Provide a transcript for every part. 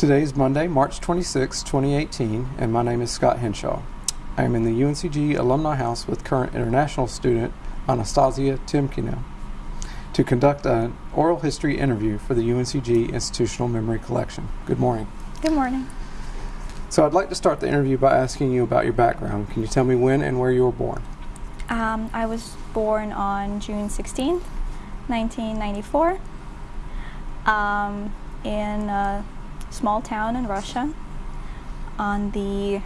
Today is Monday, March 26, 2018, and my name is Scott Henshaw. I am in the UNCG Alumni House with current international student Anastasia Timkina to conduct an oral history interview for the UNCG Institutional Memory Collection. Good morning. Good morning. So I'd like to start the interview by asking you about your background. Can you tell me when and where you were born? Um, I was born on June 16th, 1994, um, in a small town in Russia on the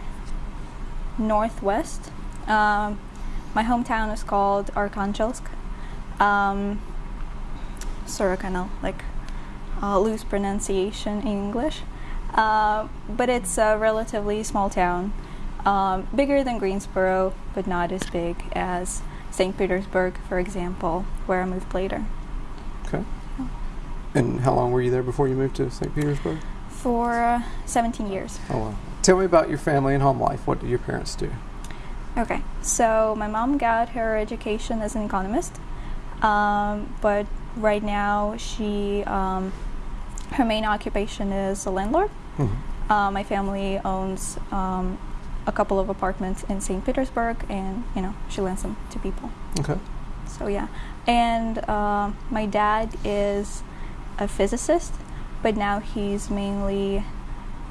northwest. Um, my hometown is called Arkhangelsk. Um, sort of kind of like uh, loose pronunciation in English. Uh, but it's a relatively small town. Um, bigger than Greensboro, but not as big as St. Petersburg, for example, where I moved later. Okay. And how long were you there before you moved to St. Petersburg? For uh, 17 years. Oh, wow. Tell me about your family and home life. What do your parents do? Okay, so my mom got her education as an economist, um, but right now she, um, her main occupation is a landlord. Mhm. Uh, my family owns um, a couple of apartments in St. Petersburg, and you know she lends them to people. Okay. So yeah, and uh, my dad is a physicist, but now he's mainly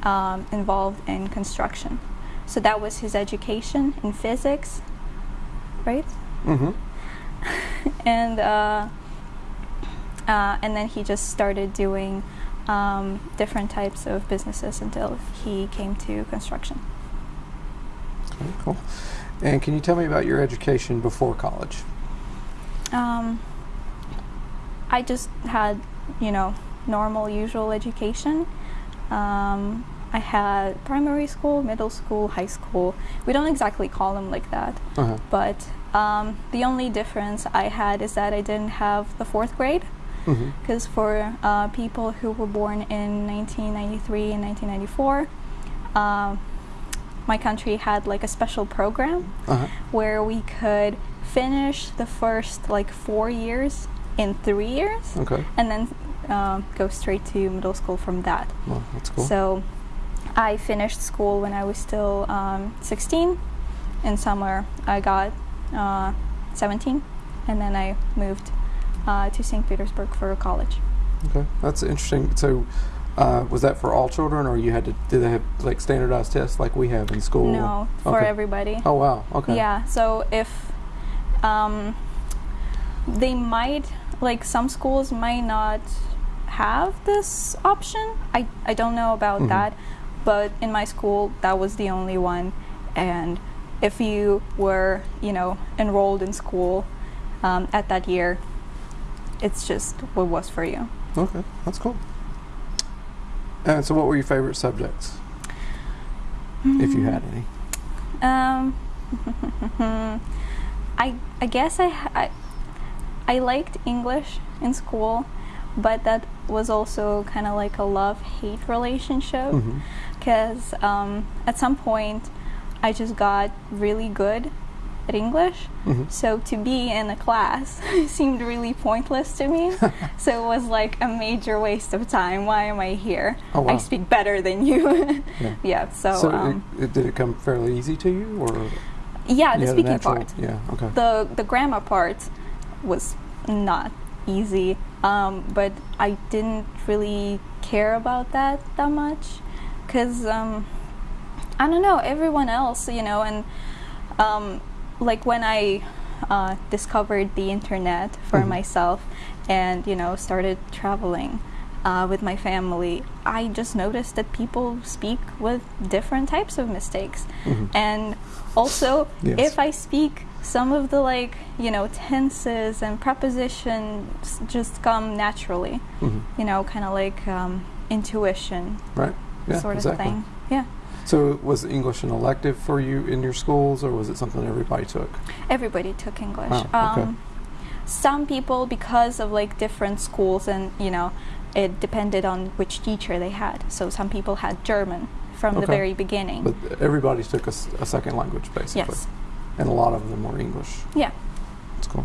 um, involved in construction. So that was his education in physics, right? Mm-hmm. and uh, uh, and then he just started doing um, different types of businesses until he came to construction. Okay, cool. And can you tell me about your education before college? Um, I just had, you know, normal, usual education. Um, I had primary school, middle school, high school. We don't exactly call them like that, Uh-huh. but um, the only difference I had is that I didn't have the fourth grade. Mm-hmm. Because for uh, people who were born in 1993 and 1994, um, my country had like a special program Uh-huh. where we could finish the first like four years in three years Okay. and then um, go straight to middle school from that. Well, that's cool. So I finished school when I was still um, 16. In summer, I got uh, 17, and then I moved uh, to St. Petersburg for college. okay. That's interesting. So, uh, was that for all children, or you had to? Did they have like standardized tests like we have in school? No, for Okay. everybody. Oh wow. Okay. Yeah, so if um, they might, like some schools might not have this option. I, I don't know about Mhm. that, but in my school, that was the only one. And if you were, you know, enrolled in school um, at that year, it's just what was for you. Okay. That's cool. And so, what were your favorite subjects, if you had any? Um, I I guess I, I I liked English in school, but that was also kind of like a love hate relationship because um, at some point I just got really good at English. Mhm. So to be in a class seemed really pointless to me. so it was like a major waste of time. Why am I here? Oh, wow. I speak better than you. Yeah. yeah. So, So, um, it, it, did it come fairly easy to you, or yeah, the speaking natural- part. Yeah. Okay. the the grammar part was not easy um, but i didn't really care about that that much because um, i don't know everyone else you know and um, like when i uh, discovered the internet for Mhm. myself and you know started traveling uh, with my family i just noticed that people speak with different types of mistakes Mhm. and also Yes. if i speak some of the like you know tenses and prepositions just come naturally Mhm. you know kind of like um, intuition Right. Yeah. sort of exactly. thing yeah So, was English an elective for you in your schools, or was it something everybody took? everybody took english Oh, okay. um, some people because of like different schools and you know it depended on which teacher they had so some people had german from the very beginning But everybody took a second language, basically. yes And a lot of them were English. yeah That's cool.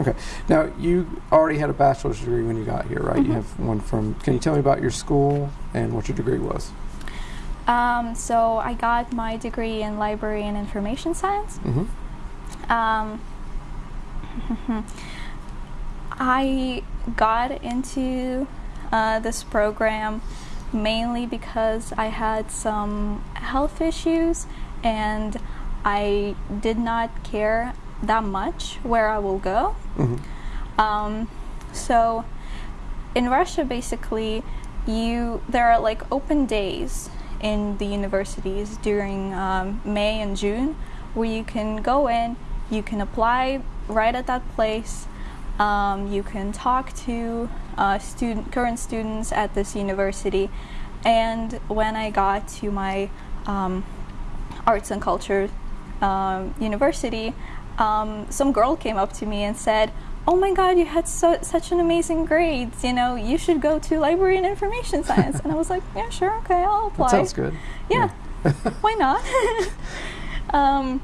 Okay. Now you already had a bachelor's degree when you got here, right? You Mhm. have one from. Can you tell me about your school and what your degree was? Um, so I got my degree in library and information science. Mm-hmm. Um, I got into uh, this program mainly because I had some health issues and I did not care that much where I will go. Mm-hmm. Um, so in Russia, basically, you there are like open days in the universities during um, May and June where you can go in, you can apply right at that place. Um, you can talk to uh, student current students at this university, and when I got to my um, arts and culture um, university, um, some girl came up to me and said, "Oh my God, you had so, such an amazing grades. You know, you should go to library and information science." and I was like, "Yeah, sure, okay, I'll apply." That sounds good. Yeah, why not? um,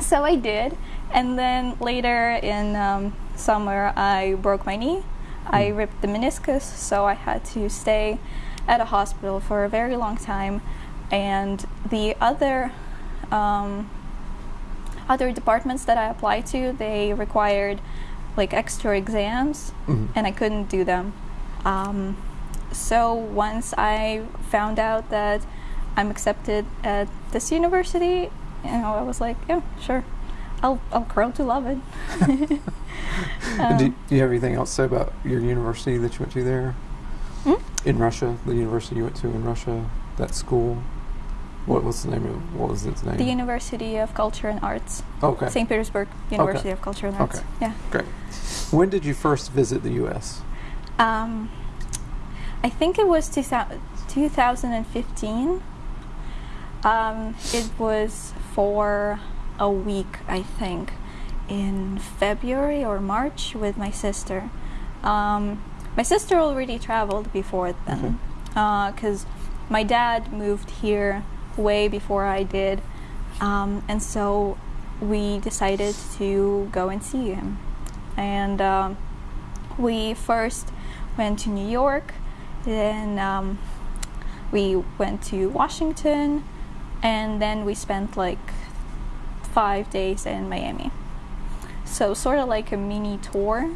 so I did, and then later in um, summer, I broke my knee. I Mm. ripped the meniscus, so I had to stay at a hospital for a very long time. And the other um, other departments that I applied to, they required like extra exams, Mhm. and I couldn't do them. Um, so once I found out that I'm accepted at this university, you know, I was like, yeah, sure, I'll I'll grow to love it. And do, Um, do you have anything else to say about your university that you went to there Hmm? in Russia? The university you went to in Russia, that school. What was the name of? What was its name? the University of Culture and Arts, okay. St. Petersburg University of Culture and Arts. Okay. Yeah. Great. When did you first visit the U.S.? Um, I think it was 2015. Um, it was for a week, I think, in February or March with my sister. Um, my sister already traveled before then because my dad moved here way before I did. Um, and so we decided to go and see him. And um, we first went to New York, then um, we went to Washington, and then we spent like five days in Miami. So sort of like a mini tour,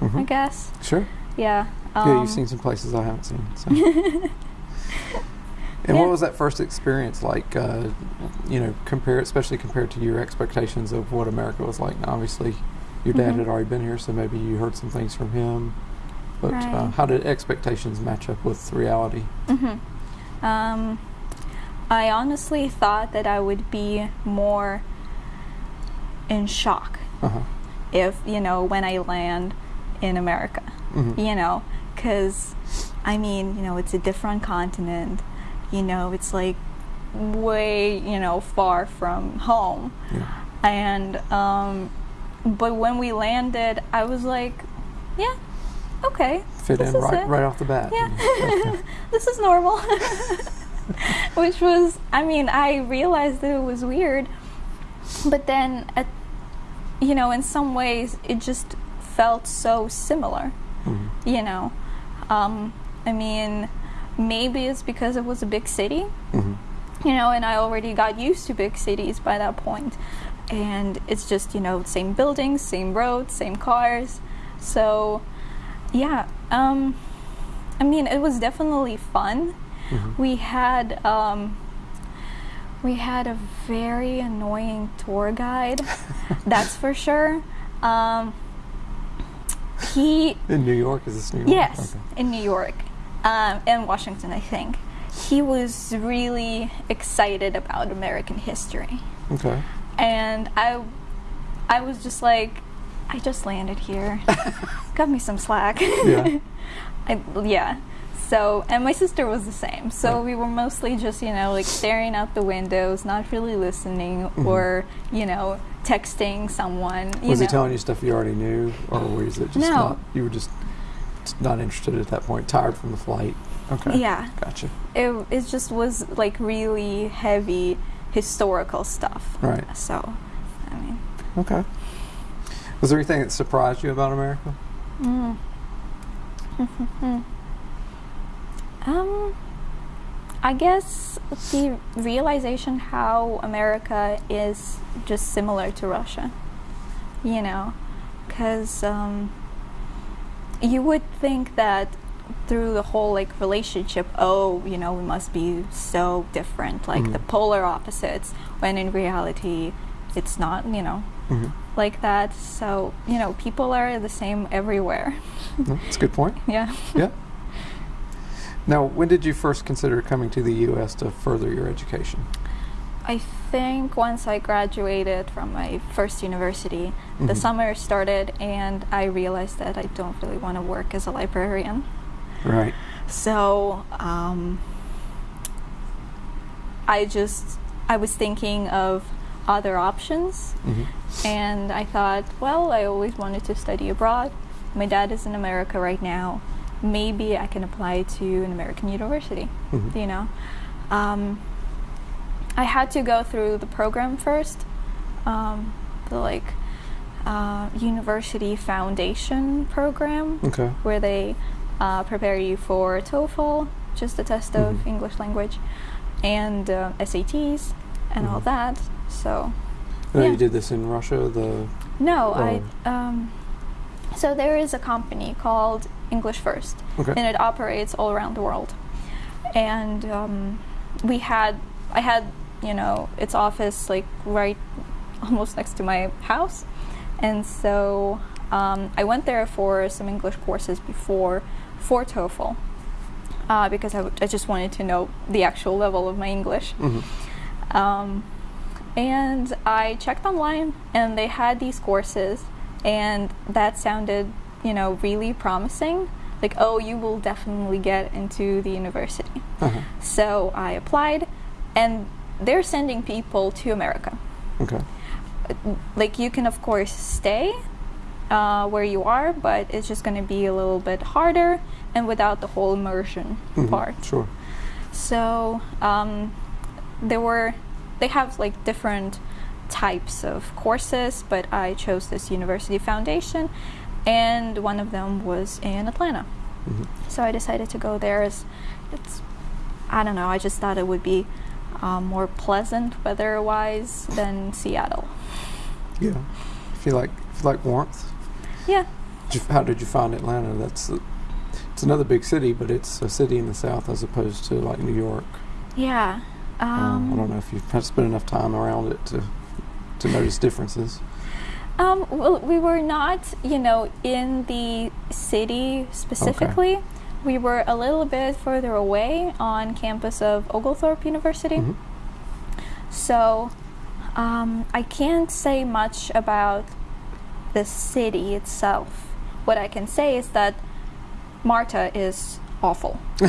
I Mhm. guess. Sure. Yeah. yeah, um, you've seen some places I haven't seen. So. and Yeah. what was that first experience like? Uh, you know, compare especially compared to your expectations of what America was like. Now, obviously, your dad Mhm. had already been here, so maybe you heard some things from him. But uh, how did expectations match up with reality? hmm Um, I honestly thought that I would be more in shock Uh huh. if, you know, when I land in America, hmm you know, because, I mean, you know, it's a different continent, you know, it's like way, you know, far from home. Yeah. And, um, but when we landed, I was like, yeah, okay. Fit in right it. right off the bat. Yeah. Okay. this is normal. Which was, I mean, I realized that it was weird, but then, at, you know, in some ways, it just felt so similar. Mhm. You know, um, I mean, maybe it's because it was a big city, Mhm. you know, and I already got used to big cities by that point. And it's just, you know, same buildings, same roads, same cars. So, yeah, um, I mean, it was definitely fun. Mhm. We had, um, we had a very annoying tour guide, that's for sure. Um, he In New York, is this New York? Yes, Okay. in New York, um, and Washington, I think. He was really excited about American history, Okay. and I, I was just like, I just landed here. Got me some slack. Yeah. I, yeah. So, and my sister was the same. So Right. we were mostly just, you know, like staring out the windows, not really listening, Mhm. or you know, texting someone. You Was know. he telling you stuff you already knew, or was it just No. not? You were just not interested at that point, tired from the flight. Okay. Yeah. Gotcha. it, it just was like really heavy historical stuff. Right. So, I mean, Okay. Was there anything that surprised you about America? Mm. um, I guess the realization how America is just similar to Russia. You know, because um, you would think that through the whole like relationship, oh, you know, we must be so different, like the Mhm. polar opposites. When in reality, it's not. You know, hmm like that. So you know, people are the same everywhere. That's a good point. yeah. Yeah. Now, when did you first consider coming to the U.S. to further your education? I think once I graduated from my first university, the Mhm. summer started, and I realized that I don't really want to work as a librarian. Right. So um, I just I was thinking of other options, hmm and I thought, well, I always wanted to study abroad. My dad is in America right now. Maybe I can apply to an American university. hmm You know, um, I had to go through the program first, um, the like uh, university foundation program Okay. where they uh, prepare you for TOEFL, just a test of Mhm. English language, and uh, SATs and all Mhm. that. So No, Yeah. you did this in Russia. The no, Oh. I um, so there is a company called English First, okay. and it operates all around the world. And um, we had, I had, you know, its office like right, almost next to my house, and so um, I went there for some English courses before for TOEFL. Uh, because I, w- I just wanted to know the actual level of my English. hmm Um, and I checked online, and they had these courses, and that sounded, you know, really promising. Like, oh, you will definitely get into the university. Uh-huh. So I applied, and they're sending people to America. Okay. Like, you can, of course, stay uh, where you are, but it's just going to be a little bit harder and without the whole immersion Mhm. part. Sure. So um, there were, they have like different types of courses, but I chose this University Foundation, and one of them was in Atlanta. hmm So I decided to go there. As it's, I don't know. I just thought it would be um, more pleasant weather-wise than Seattle. Yeah. If you like, if you like warmth. Yeah. Did you- How did you find Atlanta? That's uh, it's another big city, but it's a city in the south as opposed to like New York. Yeah. Um, Um, I don't know if you've spent enough time around it to to notice differences. Um, well, we were not, you know, in the city specifically. We were a little bit further away on campus of Oglethorpe University. Mhm. So um, I can't say much about the city itself. What I can say is that Marta is awful.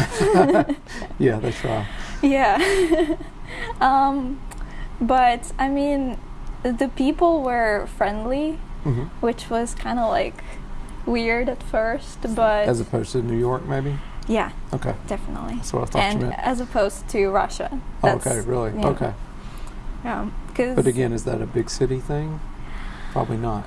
yeah, that's right. Yeah. um, but I mean, the people were friendly, hmm which was kind of like weird at first, but As opposed to New York, maybe. yeah, Okay, definitely. that's what I thought And you meant. as opposed to Russia. Oh, okay, really? yeah. Okay. Yeah, because But again, is that a big city thing? Probably not.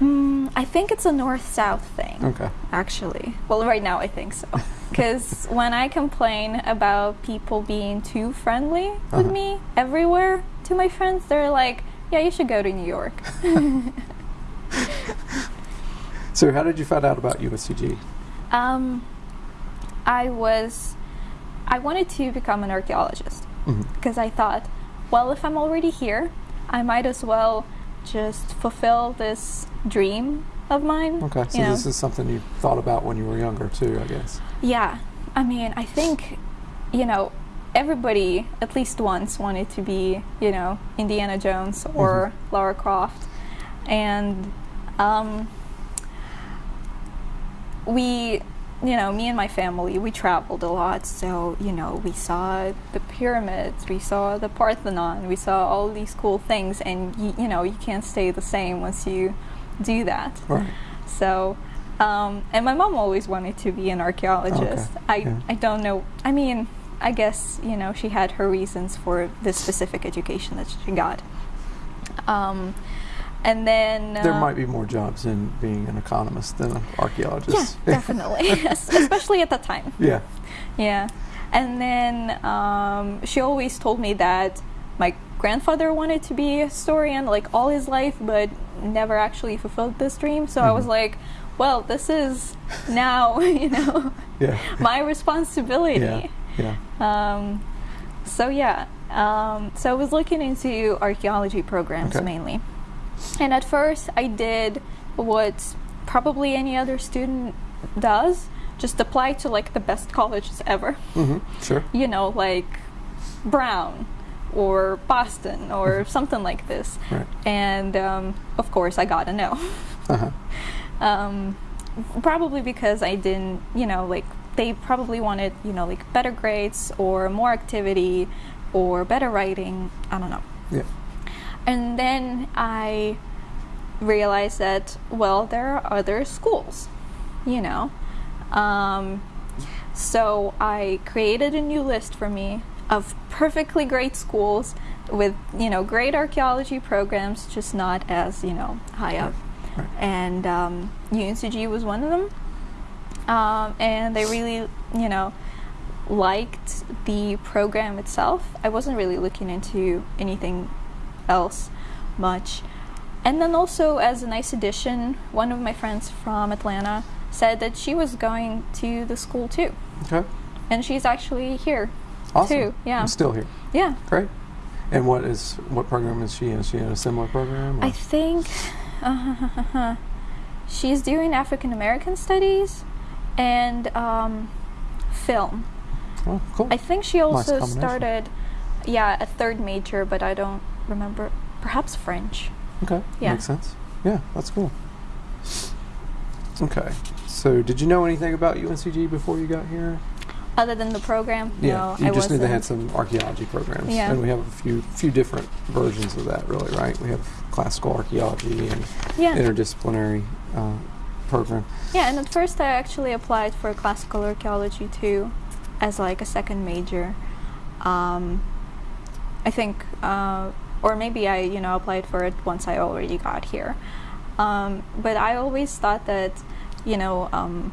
mm, I think it's a north-south thing. Okay. Actually, well, right now I think so. Because when I complain about people being too friendly with Uh-huh. me everywhere to my friends, they're like, "Yeah, you should go to New York." So, how did you find out about UNCG? Um, I was, I wanted to become an archaeologist hmm because I thought, well, if I'm already here, I might as well just fulfill this dream of mine. Okay, so know? this is something you thought about when you were younger, too, I guess. Yeah, I mean, I think, you know, everybody at least once wanted to be, you know, Indiana Jones or Lara Croft, and um, we, you know, me and my family, we traveled a lot. So you know, we saw the pyramids, we saw the Parthenon, we saw all these cool things, and you, you know, you can't stay the same once you do that. Right. So, um, and my mom always wanted to be an archaeologist. Okay, I, yeah. I don't know. I mean, I guess, you know, she had her reasons for this specific education that she got. Um, and then There uh, might be more jobs in being an economist than an archaeologist. yeah, definitely, Es- especially at that time. yeah. Yeah. And then um, she always told me that my grandfather wanted to be a historian like all his life, but never actually fulfilled this dream. So I was Mhm. like, well, this is now, you know, Yeah. my responsibility. Yeah. Yeah. Um, so yeah, um, so I was looking into archaeology programs Okay. mainly, and at first I did what probably any other student does, just apply to like the best colleges ever. hmm Sure. You know, like Brown or Boston or something like this. Right. And um, of course, I got a no. Uh-huh. um, probably because I didn't, you know, like they probably wanted, you know, like better grades or more activity or better writing. I don't know. Yeah. And then I realized that, well, there are other schools, you know. Um, so I created a new list for me of perfectly great schools with, you know, great archaeology programs, just not as, you know, high up. Right. And um, UNCG was one of them. Um, and they really, you know, liked the program itself. I wasn't really looking into anything else much. And then also, as a nice addition, one of my friends from Atlanta said that she was going to the school too. Okay. And she's actually here Awesome. too. Yeah. I'm still here. Yeah. Great. And what is what program is she in? Is she in a similar program? or- I think she's doing African American studies and um, film. oh, cool. I think she also combination. started, yeah, a third major, but I don't remember. Perhaps French. Okay. Yeah. Makes sense. Yeah, that's cool. Okay. So, did you know anything about UNCG before you got here? Other than the program, Yeah. no, you I just knew they had some archaeology programs. Yeah. And we have a few few different versions of that, really, right? We have classical archaeology and yeah, interdisciplinary uh, program. yeah. And at first, I actually applied for classical archaeology too, as like a second major. Um, I think, uh, or maybe I, you know, applied for it once I already got here. Um, but I always thought that, you know, um,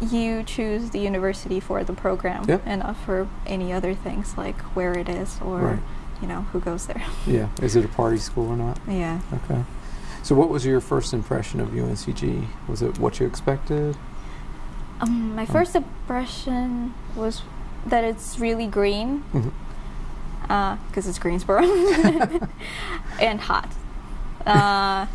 you choose the university for the program Yeah. and not for any other things like where it is or, Right. you know, who goes there. Yeah. Is it a party school or not? yeah. Okay. So, what was your first impression of UNCG? Was it what you expected? Um, my first impression was that it's really green Mhm. Because it's Greensboro and hot. Uh,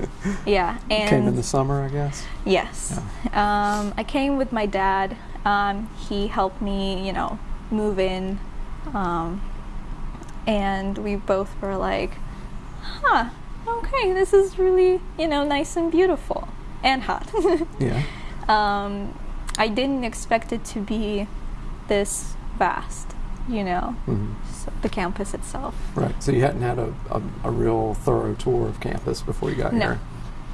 yeah, and Came in the summer, I guess. yes, um, I came with my dad. Um, he helped me, you know, move in, um, and we both were like, "Huh, okay, this is really, you know, nice and beautiful and hot." Yeah. um, I didn't expect it to be this vast, you know, hmm s the campus itself. Right. So you hadn't had a, a, a real thorough tour of campus before you got No. here.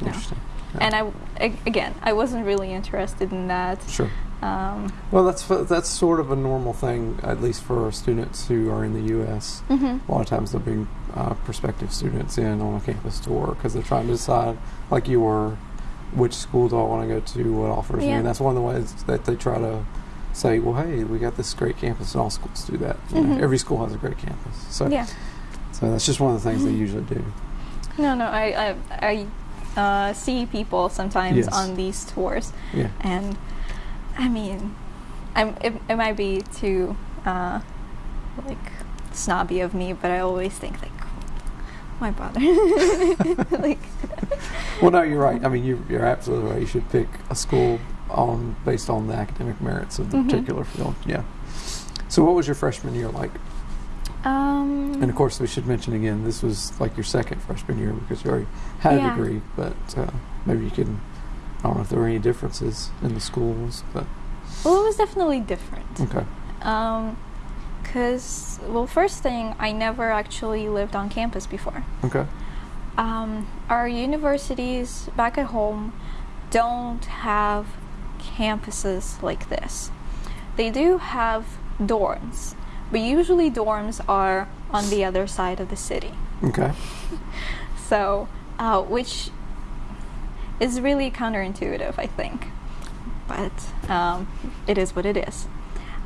No. Interesting. Yeah. And I, again, I wasn't really interested in that. Sure. Um, Well, that's that's sort of a normal thing, at least for students who are in the U.S. mhm. A lot of times they'll bring uh, prospective students in on a campus tour because they're trying to decide, like you were, which school do I want to go to, what offers me, and that's one of the ways that they try to say, well, hey, we got this great campus, and all schools do that. You know, every school has a great campus, so Yeah. so that's just one of the things they usually do. No, no, I, I, I uh, see people sometimes Yes. on these tours, Yeah. and I mean, I'm, it, it might be too, uh, like, snobby of me, but I always think, like, why bother? like, Well, no, you're right. I mean, you, you're absolutely right. You should pick a school on based on the academic merits of the Mhm. particular field. Yeah. So, what was your freshman year like? um, And of course, we should mention again, this was like your second freshman year because you already had Yeah. a degree. But uh, maybe you can. I don't know if there were any differences in the schools, but well, it was definitely different. okay. Um, cause well, first thing, I never actually lived on campus before. Okay. Um, our universities back at home don't have campuses like this. They do have dorms, but usually dorms are on the other side of the city. Okay. So uh, which is really counterintuitive, I think. But um, it is what it is.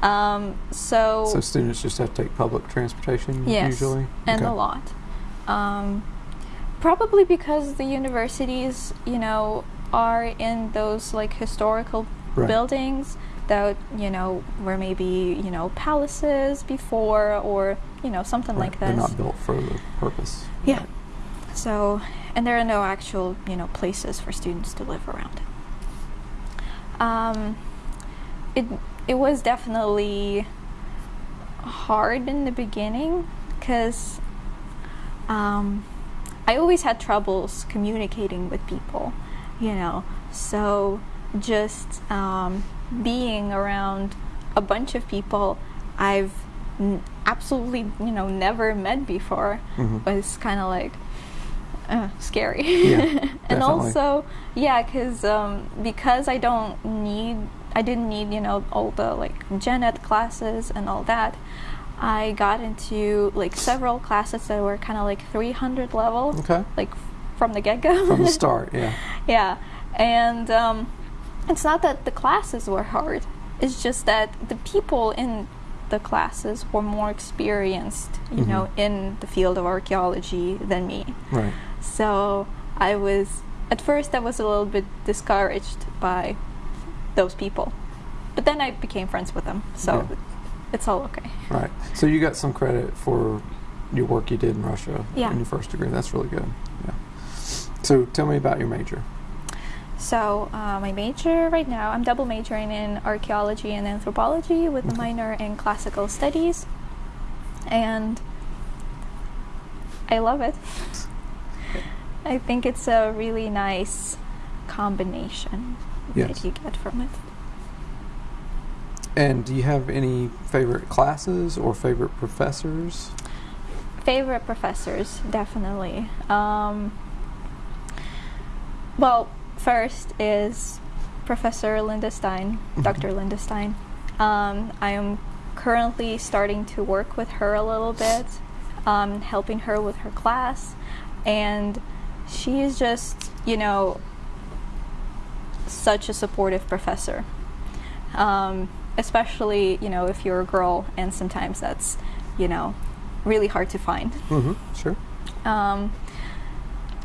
Um, so, So students just have to take public transportation yes, usually? and Okay. a lot. Um, probably because the universities, you know, are in those like historical Right. buildings that you know were maybe you know palaces before or you know something Right. like They're not built for the purpose. Yeah. Right. So, and there are no actual, you know, places for students to live around. Um, it it was definitely hard in the beginning because um, I always had troubles communicating with people, you know. So just um, being around a bunch of people I've n- absolutely, you know, never met before Mhm. was kind of like uh, scary. Yeah, and also, yeah, because um, because I don't need, I didn't need, you know, all the like gen ed classes and all that. I got into like several classes that were kind of like 300 level, Okay. like from the get go. From the start, yeah. yeah, and um, it's not that the classes were hard. It's just that the people in the classes were more experienced, you know, Mhm. in the field of archaeology than me. Right. So I was at first I was a little bit discouraged by those people, but then I became friends with them, so Yeah. it's all okay. Right. So you got some credit for your work you did in Russia Yeah. in your first degree. That's really good. So tell me about your major. So uh, my major right now, I'm double majoring in archaeology and anthropology with a minor in classical studies, and I love it. I think it's a really nice combination Yes. that you get from it. And do you have any favorite classes or favorite professors? Favorite professors, definitely. Um, well, first is Professor Linda Stine, Mhm. Dr. Linda Stine. Um, I am currently starting to work with her a little bit, um, helping her with her class, and she is just, you know, such a supportive professor. Um, especially, you know, if you're a girl, and sometimes that's, you know, really hard to find. Mm-hmm. Sure. Um,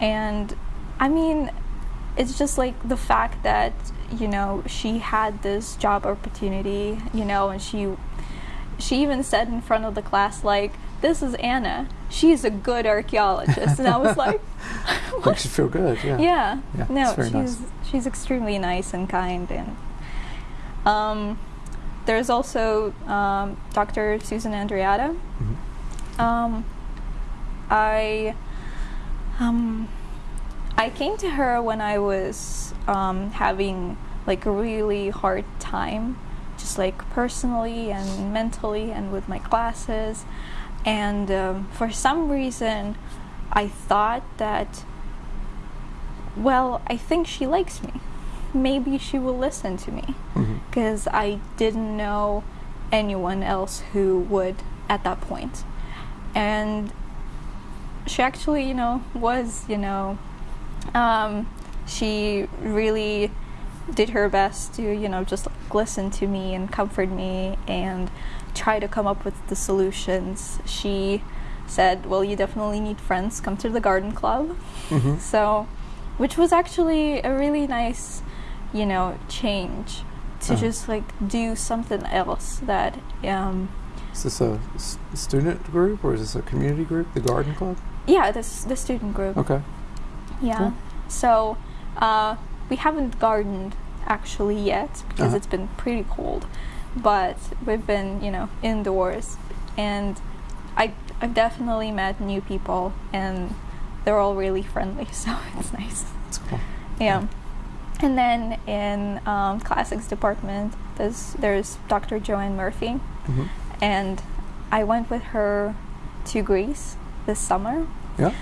and I mean, it's just like the fact that you know she had this job opportunity, you know, and she she even said in front of the class like, "This is Anna. She's a good archaeologist," and I was like, Makes you feel good. Yeah. yeah. Yeah, no, she's nice. she's extremely nice and kind, and um, there's also um, Dr. Susan Andreatta. Mhm. Um, I um, I came to her when I was um, having like a really hard time, just like personally and mentally, and with my classes. And um, for some reason, I thought that, well, I think she likes me. Maybe she will listen to me because I didn't know anyone else who would at that point. And she actually, you know, was, you know, um, she really did her best to, you know, just listen to me and comfort me and try to come up with the solutions. She said, Well, you definitely need friends, come to the garden club. Mhm. So, which was actually a really nice, you know, change to Uh-huh. just like do something else that, um, Is this a s- student group or is this a community group? The Garden Club. yeah, this the student group. Okay. Yeah. Cool. So, uh, we haven't gardened actually yet because Uh-huh. it's been pretty cold, but we've been, you know, indoors, and I I've definitely met new people, and they're all really friendly, so it's nice. That's cool. Yeah. And then in um, classics department, there's there's Dr. Joanne Murphy, hmm and I went with her to Greece this summer. Yeah.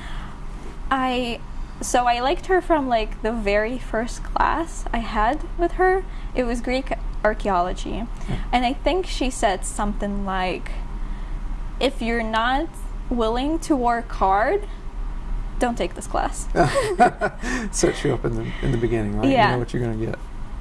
I so I liked her from like the very first class I had with her. It was Greek archaeology. Yeah. And I think she said something like if you're not willing to work hard, don't take this class. Sets you up in the in the beginning, right? You know what you're gonna get.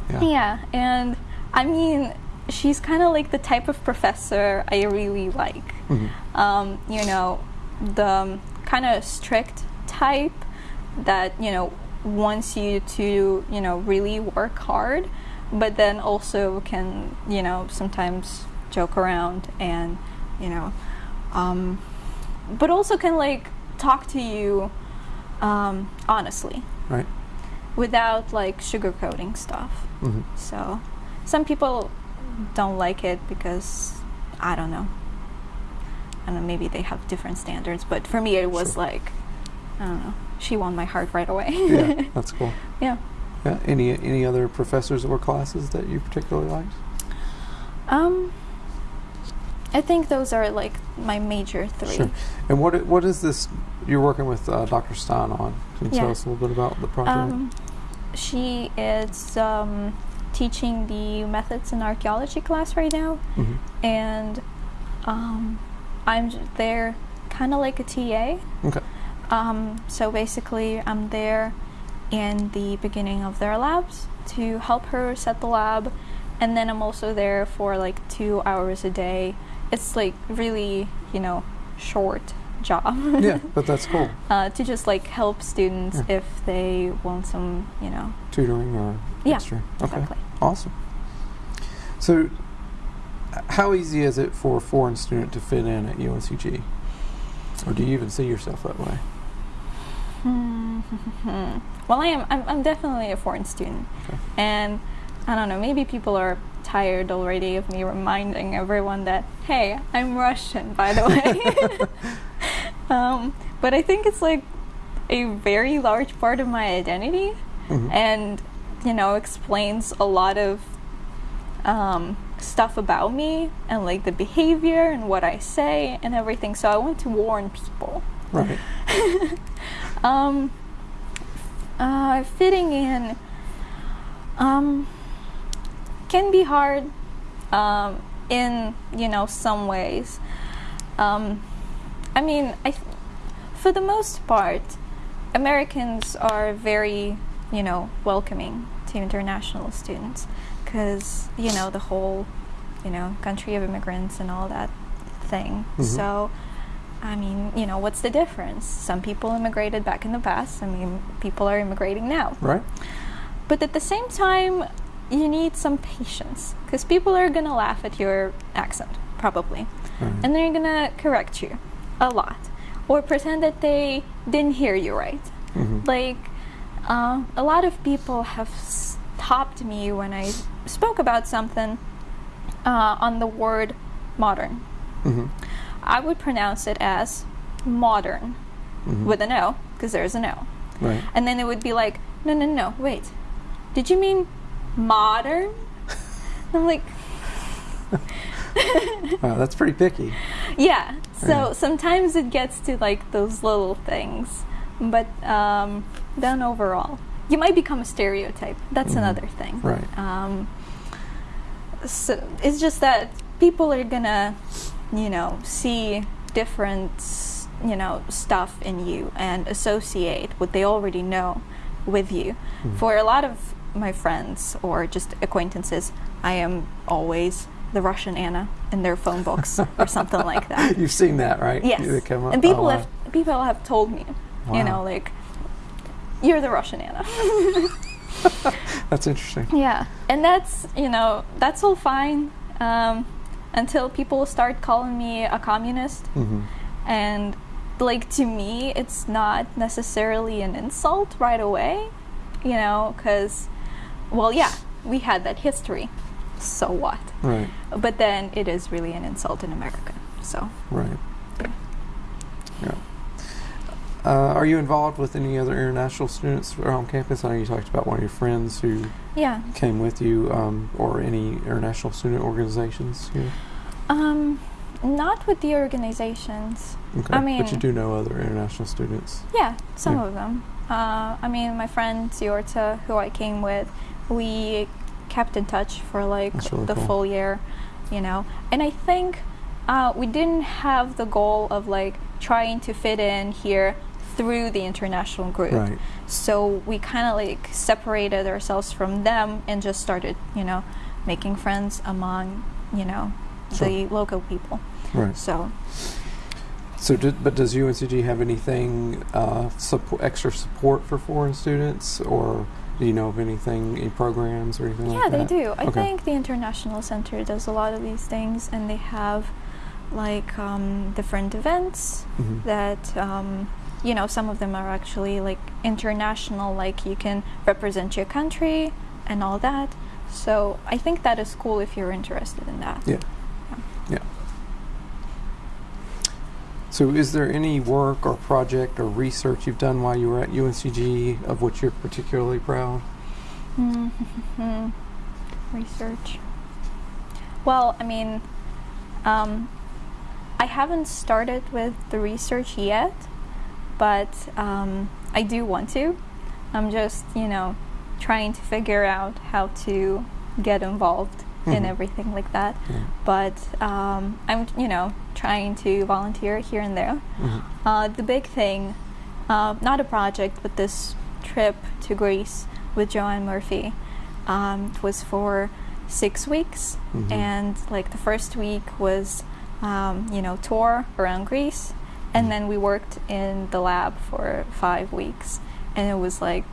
Yeah. Yeah, and I mean, she's kind of like the type of professor I really like. Mhm. Um, you know, the kind of strict type that, you know, wants you to, you know, really work hard, but then also can, you know, sometimes joke around and, you know, um, but also can like talk to you um, honestly Right. without like sugarcoating stuff. hmm So some people don't like it because I don't know. I don't know, maybe they have different standards, but for me it was Sure. like I don't know. She won my heart right away. Yeah, that's cool. yeah. Yeah. Any any other professors or classes that you particularly liked? Um I think those are like my major three. Sure. And what what is this? You're working with uh, Dr. Stine on. Can you tell us a little bit about the project? Um, she is um, teaching the methods in archaeology class right now, Mhm. and um, I'm there kind of like a TA. Okay. Um, so basically, I'm there in the beginning of their labs to help her set the lab, and then I'm also there for like two hours a day. It's like really, you know, short job. yeah, but that's cool. uh, to just like help students Yeah. if they want some, you know. Tutoring or Yeah, extra. Okay. Exactly. Awesome. So, how easy is it for a foreign student to fit in at UNCG? Or do you even see yourself that way? well, I am. I'm, I'm definitely a foreign student, Okay. and I don't know. Maybe people are tired already of me reminding everyone that hey, I'm Russian, by the way. um, but I think it's like a very large part of my identity, Mhm. and you know explains a lot of um, stuff about me and like the behavior and what I say and everything. So I want to warn people. Right. Um, uh, fitting in um, can be hard um, in you know some ways. Um, I mean, I th- for the most part, Americans are very you know welcoming to international students because you know the whole you know country of immigrants and all that thing. Mhm. So. I mean, you know, what's the difference? Some people immigrated back in the past. I mean, people are immigrating now. Right. But at the same time, you need some patience because people are going to laugh at your accent, probably. Right. And they're going to correct you a lot or pretend that they didn't hear you right. Mhm. Like, uh, a lot of people have stopped me when I spoke about something uh, on the word modern. Mhm. I would pronounce it as modern Mhm. with an O because there's an O. Right. And then it would be like, no, no, no, wait. Did you mean modern? I'm like, Wow, that's pretty picky. yeah. So Yeah. sometimes it gets to like those little things. But um, then overall, you might become a stereotype. That's Mhm. another thing. Right. Um, so it's just that people are gonna, you know, see different, you know, stuff in you and associate what they already know with you. Mhm. For a lot of my friends or just acquaintances, I am always the Russian Anna in their phone books or something like that. You've seen that, right? Yes, They come up- and people oh, have people have told me, Wow. you know, like you're the Russian Anna. That's interesting. Yeah, and that's you know that's all fine um, until people start calling me a communist, hmm and like to me, it's not necessarily an insult right away, you know, because well, yeah, we had that history, so what? Right. But then it is really an insult in America, so Right. Yeah. Uh, are you involved with any other international students around campus? I know you talked about one of your friends who yeah. came with you, um, or any international student organizations here. Um, not with the organizations. Okay. I but you do know other international students. Yeah, some Yeah. of them. Uh, I mean, my friend Ziorta, who I came with, we kept in touch for like really the cool. full year, you know. And I think uh, we didn't have the goal of like trying to fit in here through the international group. Right. So we kind of like separated ourselves from them and just started, you know, making friends among, you know, the local people. Right. So So, did, but does UNCG have anything uh, support, extra support for foreign students, or do you know of anything, any programs or anything yeah, like they that? do. I Okay. think the International Center does a lot of these things, and they have like um, different events Mhm. that um, you know some of them are actually like international like you can represent your country and all that so i think that is cool if you're interested in that Yeah. Yeah. So, is there any work or project or research you've done while you were at UNCG of which you're particularly proud? Mhm. research well i mean um, i haven't started with the research yet but um, i do want to i'm just you know trying to figure out how to get involved in Mhm. everything like that Yeah. but um, i'm you know trying to volunteer here and there Mhm. uh, the big thing, uh, not a project, but this trip to Greece with Joanne Murphy, um, it was for six weeks, Mhm. and like the first week was, um, you know, tour around Greece, and then we worked in the lab for five weeks, and it was like,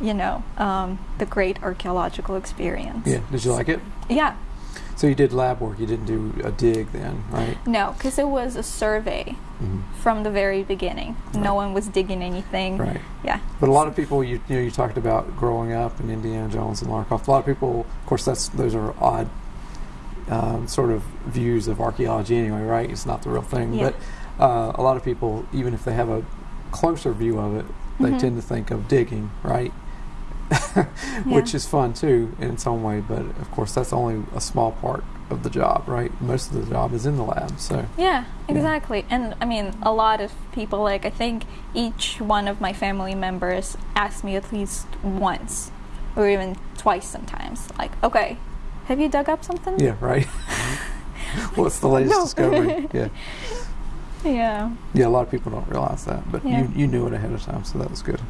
you know, um, the great archaeological experience. Yeah. Did you like it? Yeah. So you did lab work. You didn't do a dig then, right? No, because it was a survey Mhm. from the very beginning. Right. No one was digging anything. Right. Yeah. But a lot of people, you, you know, you talked about growing up in Indiana Jones and Lara Croft. A lot of people, of course, that's those are odd um, sort of views of archaeology anyway, right? It's not the real thing. Yeah. But uh, a lot of people, even if they have a closer view of it, they Mhm. tend to think of digging, right? Which Yeah. is fun too in its own way, but of course that's only a small part of the job, right? Most of the job is in the lab, so Yeah, Yeah. exactly. And I mean, a lot of people, like, I think each one of my family members asked me at least once, or even twice sometimes, like, okay, have you dug up something? yeah, right. What's the latest No. discovery? Yeah. Yeah. Yeah, a lot of people don't realize that, but Yeah. you, you knew it ahead of time, so that was good.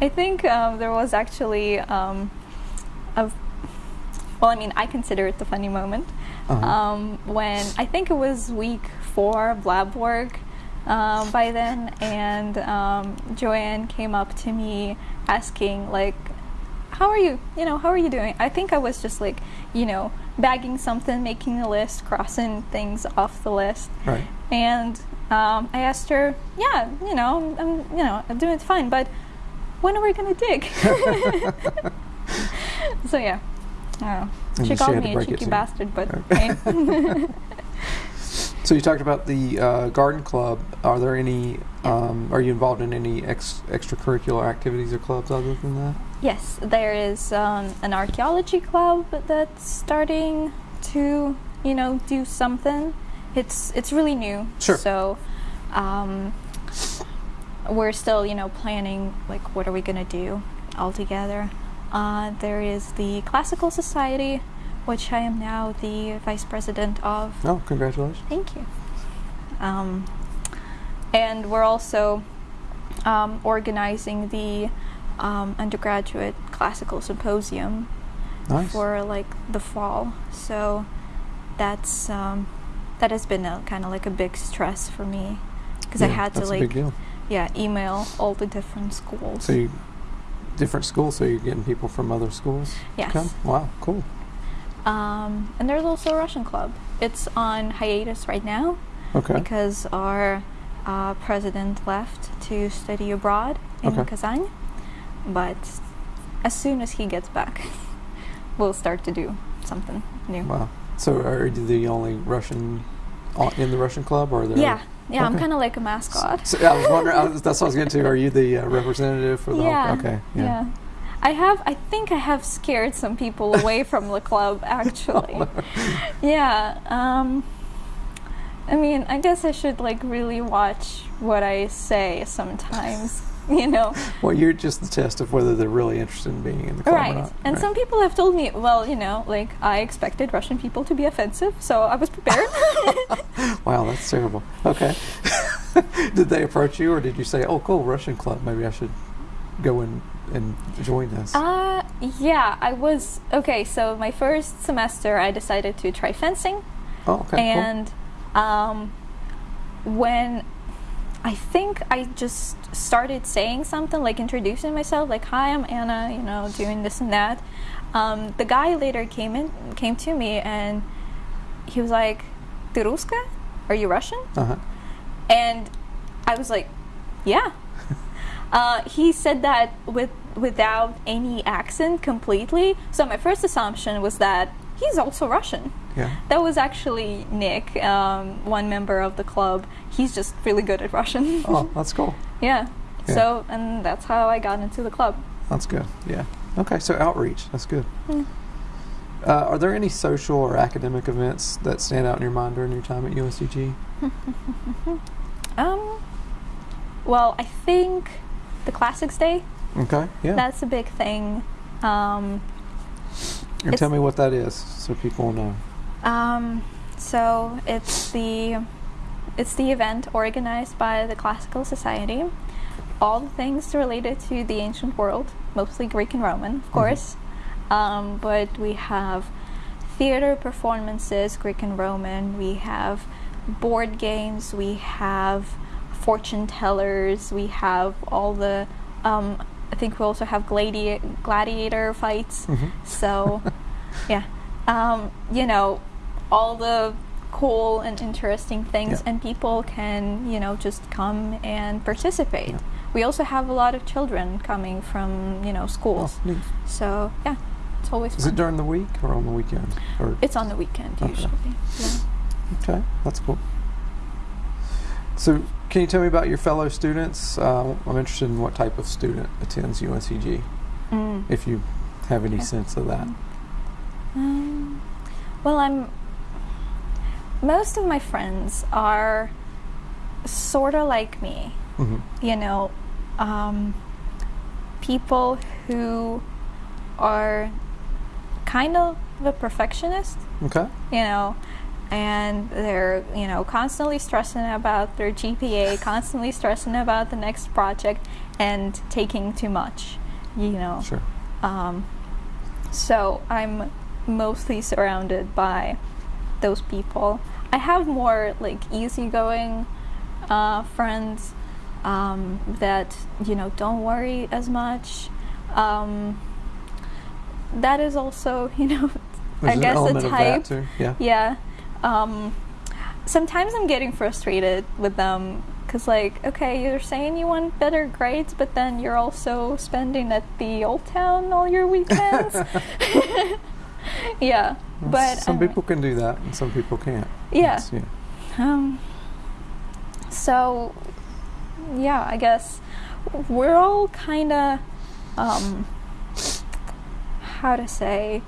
I think um, there was actually um, a, well, I mean, I consider it the funny moment Uh-huh. um, when I think it was week four of lab work um, by then, and um, Joanne came up to me asking like, "How are you? You know, how are you doing?" I think I was just like, you know, bagging something, making a list, crossing things off the list, right. and um, I asked her, "Yeah, you know, I'm, you know, I'm doing fine, but when are we gonna dig?" so yeah, I don't know. And she she called had me a cheeky bastard, but Okay. hey. So you talked about the uh, garden club. Are there any? Um, are you involved in any ex- extracurricular activities or clubs other than that? yes, there is um, an archaeology club that's starting to, you know, do something. It's it's really new. Sure. So, um, we're still, you know, planning like what are we gonna do all together. Uh, there is the Classical Society, which I am now the vice president of. Oh, congratulations! Thank you. Um, and we're also um, organizing the um, undergraduate classical symposium Nice. for like the fall. So that's um, that has been a kind of like a big stress for me because I had to that's a big like yeah email all the different schools. So you different schools. So you're getting people from other schools. yes. Come. Wow. Cool. Um, and there's also a Russian club. It's on hiatus right now. Okay. because our uh, president left to study abroad in Okay. Kazan. But as soon as he gets back, we'll start to do something new. Wow. So are you the only Russian in the Russian club, or there? Yeah, yeah, I'm kind of like a mascot. So, I was wondering. I was, that's what I was getting to. Are you the uh, representative for the? whole- yeah, okay. yeah. I have. I think I have scared some people away from the club. Actually, yeah. Um, I mean, I guess I should like really watch what I say sometimes. You know, Well, you're just the test of whether they're really interested in being in the club or right. not. And right. some people have told me, well, you know, like I expected Russian people to be offensive, so I was prepared. Wow, that's terrible. Okay. did they approach you, or did you say, "Oh, cool, Russian club. Maybe I should go and and join this"? Uh, yeah, I was okay. So my first semester, I decided to try fencing, oh, okay, and um, when I think I just started saying something like introducing myself, like "Hi, I'm Anna," you know, doing this and that. Um, the guy later came in, came to me, and he was like, "Ты русская? Are you Russian?" cool. Uh-huh. And I was like, "Yeah." uh, he said that with without any accent completely. So my first assumption was that he's also Russian. Yeah. That was actually Nick, um, one member of the club. He's just really good at Russian. Oh, that's cool. yeah. Yeah. So, and that's how I got into the club. That's good. Yeah. Okay, so outreach. That's good. Mm. Uh, are there any social or academic events that stand out in your mind during your time at UNCG? Um, well, I think the Classics Day, Okay. Yeah. that's a big thing. Um, and tell me what that is, so people know. Um, so it's the it's the event organized by the Classical Society. All the things related to the ancient world, mostly Greek and Roman, of course. Um, but we have theater performances, Greek and Roman. We have board games. We have fortune tellers. We have all the. Um, I think we also have gladi- gladiator fights. Mhm. So, yeah, um, you know, all the cool and interesting things, Yeah. and people can, you know, just come and participate. Yeah. We also have a lot of children coming from, you know, schools. Oh. So, yeah, it's always Is fun. it during the week or on the weekend? Or it's on the weekend Okay. usually. Yeah. okay, that's cool. So, can you tell me about your fellow students? Uh, I'm interested in what type of student attends UNCG, Mm. if you have any sense of that. Um, well, I'm. Most of my friends are sort of like me. hmm You know, um, people who are kind of a perfectionist. Okay. You know, and they're you know constantly stressing about their GPA, constantly stressing about the next project, and taking too much. You know. Sure. Um, so I'm mostly surrounded by those people. I have more like easygoing uh, friends um, that you know don't worry as much. Um, that is also you know I There's an guess a element of that type. too. Yeah. Yeah. Um, sometimes I'm getting frustrated with them because, like, okay, you're saying you want better grades, but then you're also spending at the old town all your weekends. yeah, but some um, people can do that, and some people can't. Yeah. It's- yeah. Um, so, yeah, I guess we're all kind of, um, how to say,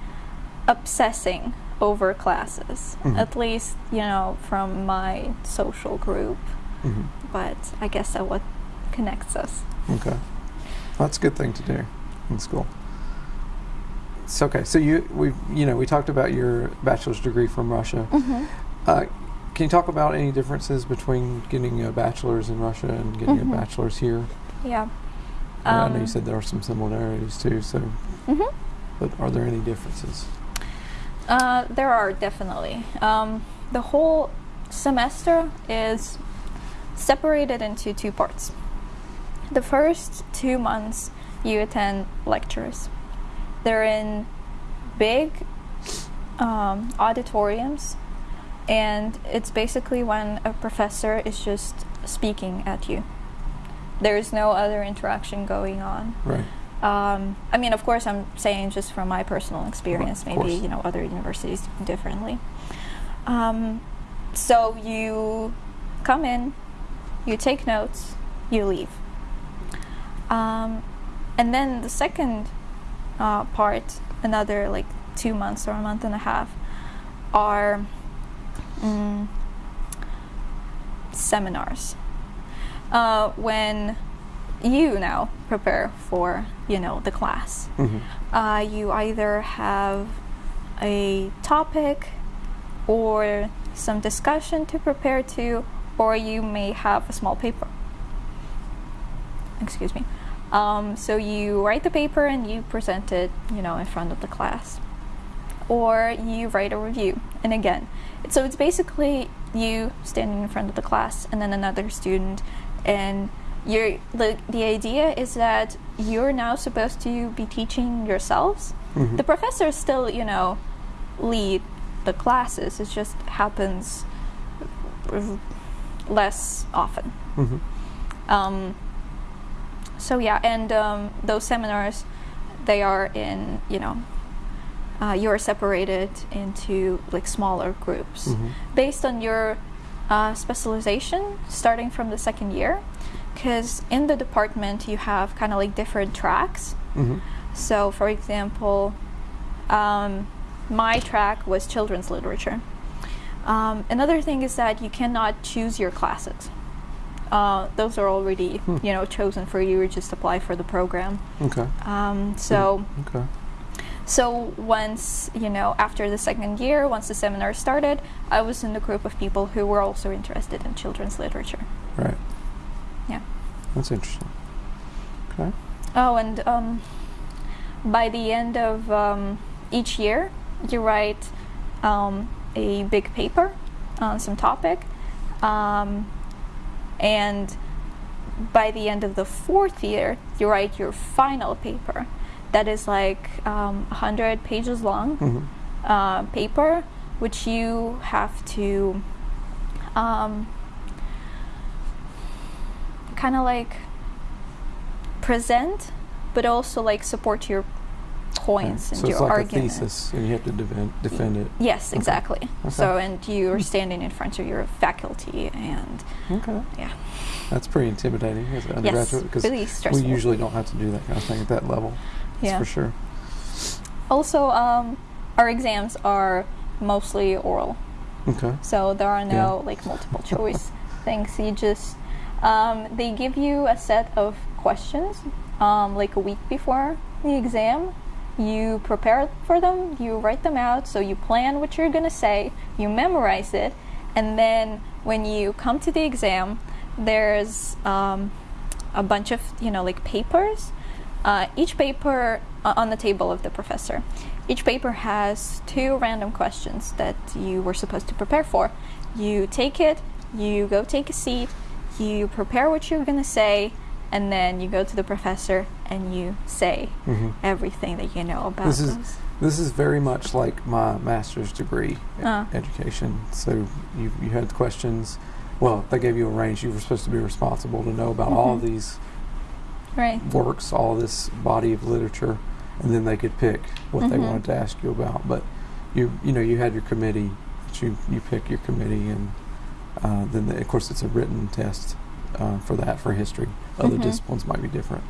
obsessing over classes. Mhm. At least, you know, from my social group. Mm -hmm. But I guess that what connects us. Okay. That's a good thing to do in school. It's okay. So you we you know we talked about your bachelor's degree from Russia. Mm-hmm. Uh, can you talk about any differences between getting a bachelor's in Russia and getting Mhm. a bachelor's here? Yeah. And I know you Um, said there are some similarities too. So, mhm. but are there any differences? Uh, there are definitely. Um, the whole semester is separated into two parts. The first two months, you attend lectures. They're in big um, auditoriums, and it's basically when a professor is just speaking at you. There's no other interaction going on. Right. Um, I mean, of course, I'm saying just from my personal experience. of Maybe course. you know other universities differently. Um, so you come in, you take notes, you leave, um, and then the second uh, part, another like two months or a month and a half, are mm, seminars. Uh, when you now prepare for you know the class hmm uh, you either have a topic or some discussion to prepare to or you may have a small paper. Excuse me. Um, so you write the paper and you present it, you know, in front of the class, or you write a review. And again, so it's basically you standing in front of the class and then another student, and you're the the idea is that you're now supposed to be teaching yourselves. Mhm. The professors still, you know, lead the classes. It just happens less often. Mhm. Um, so yeah, and um, those seminars, they are in you know, uh, you're separated into like smaller groups Mhm. based on your uh, specialization, starting from the second year, because in the department you have kind of like different tracks. Mhm. So, for example, um, my track was children's literature. Um, another thing is that you cannot choose your classes. Uh, those are already, Hmm. you know, chosen for you. You just apply for the program. Okay. Um, so, Okay. So once you know, after the second year, once the seminar started, I was in the group of people who were also interested in children's literature. Right. Yeah. That's interesting. Okay. Oh, and um, by the end of um, each year, you write um, a big paper on some topic, um, and by the end of the fourth year, you write your final paper. That is like um, 100 pages long Mhm. uh, paper, which you have to um, kind of like present, but also like support your points Okay. and So it's your like argument. a thesis, and you have to defend, defend it. Yes, Okay. exactly. Okay. So, and you're standing in front of your faculty, and Okay. yeah, That's pretty intimidating as an undergraduate because really we usually don't have to do that kind of thing at that level. That's Yeah. for sure. Also, um, our exams are mostly oral. Okay. So there are no like multiple choice things. You just um, they give you a set of questions um, like a week before the exam. You prepare for them. You write them out. So you plan what you're gonna say. You memorize it, and then when you come to the exam, there's um, a bunch of you know like papers. Uh, each paper uh, on the table of the professor. Each paper has two random questions that you were supposed to prepare for. You take it, you go take a seat, you prepare what you're going to say, and then you go to the professor and you say hmm everything that you know about This is- those. This is very much like my master's degree Uh. education. So you you had questions. Well, they gave you a range. You were supposed to be responsible to know about all Mhm. these Right. works, all this body of literature, and then they could pick what they Mhm. wanted to ask you about. But you you know you had your committee. That you you pick your committee, and uh, then the, of course it's a written test uh, for that for history. Other Mhm. disciplines might be different.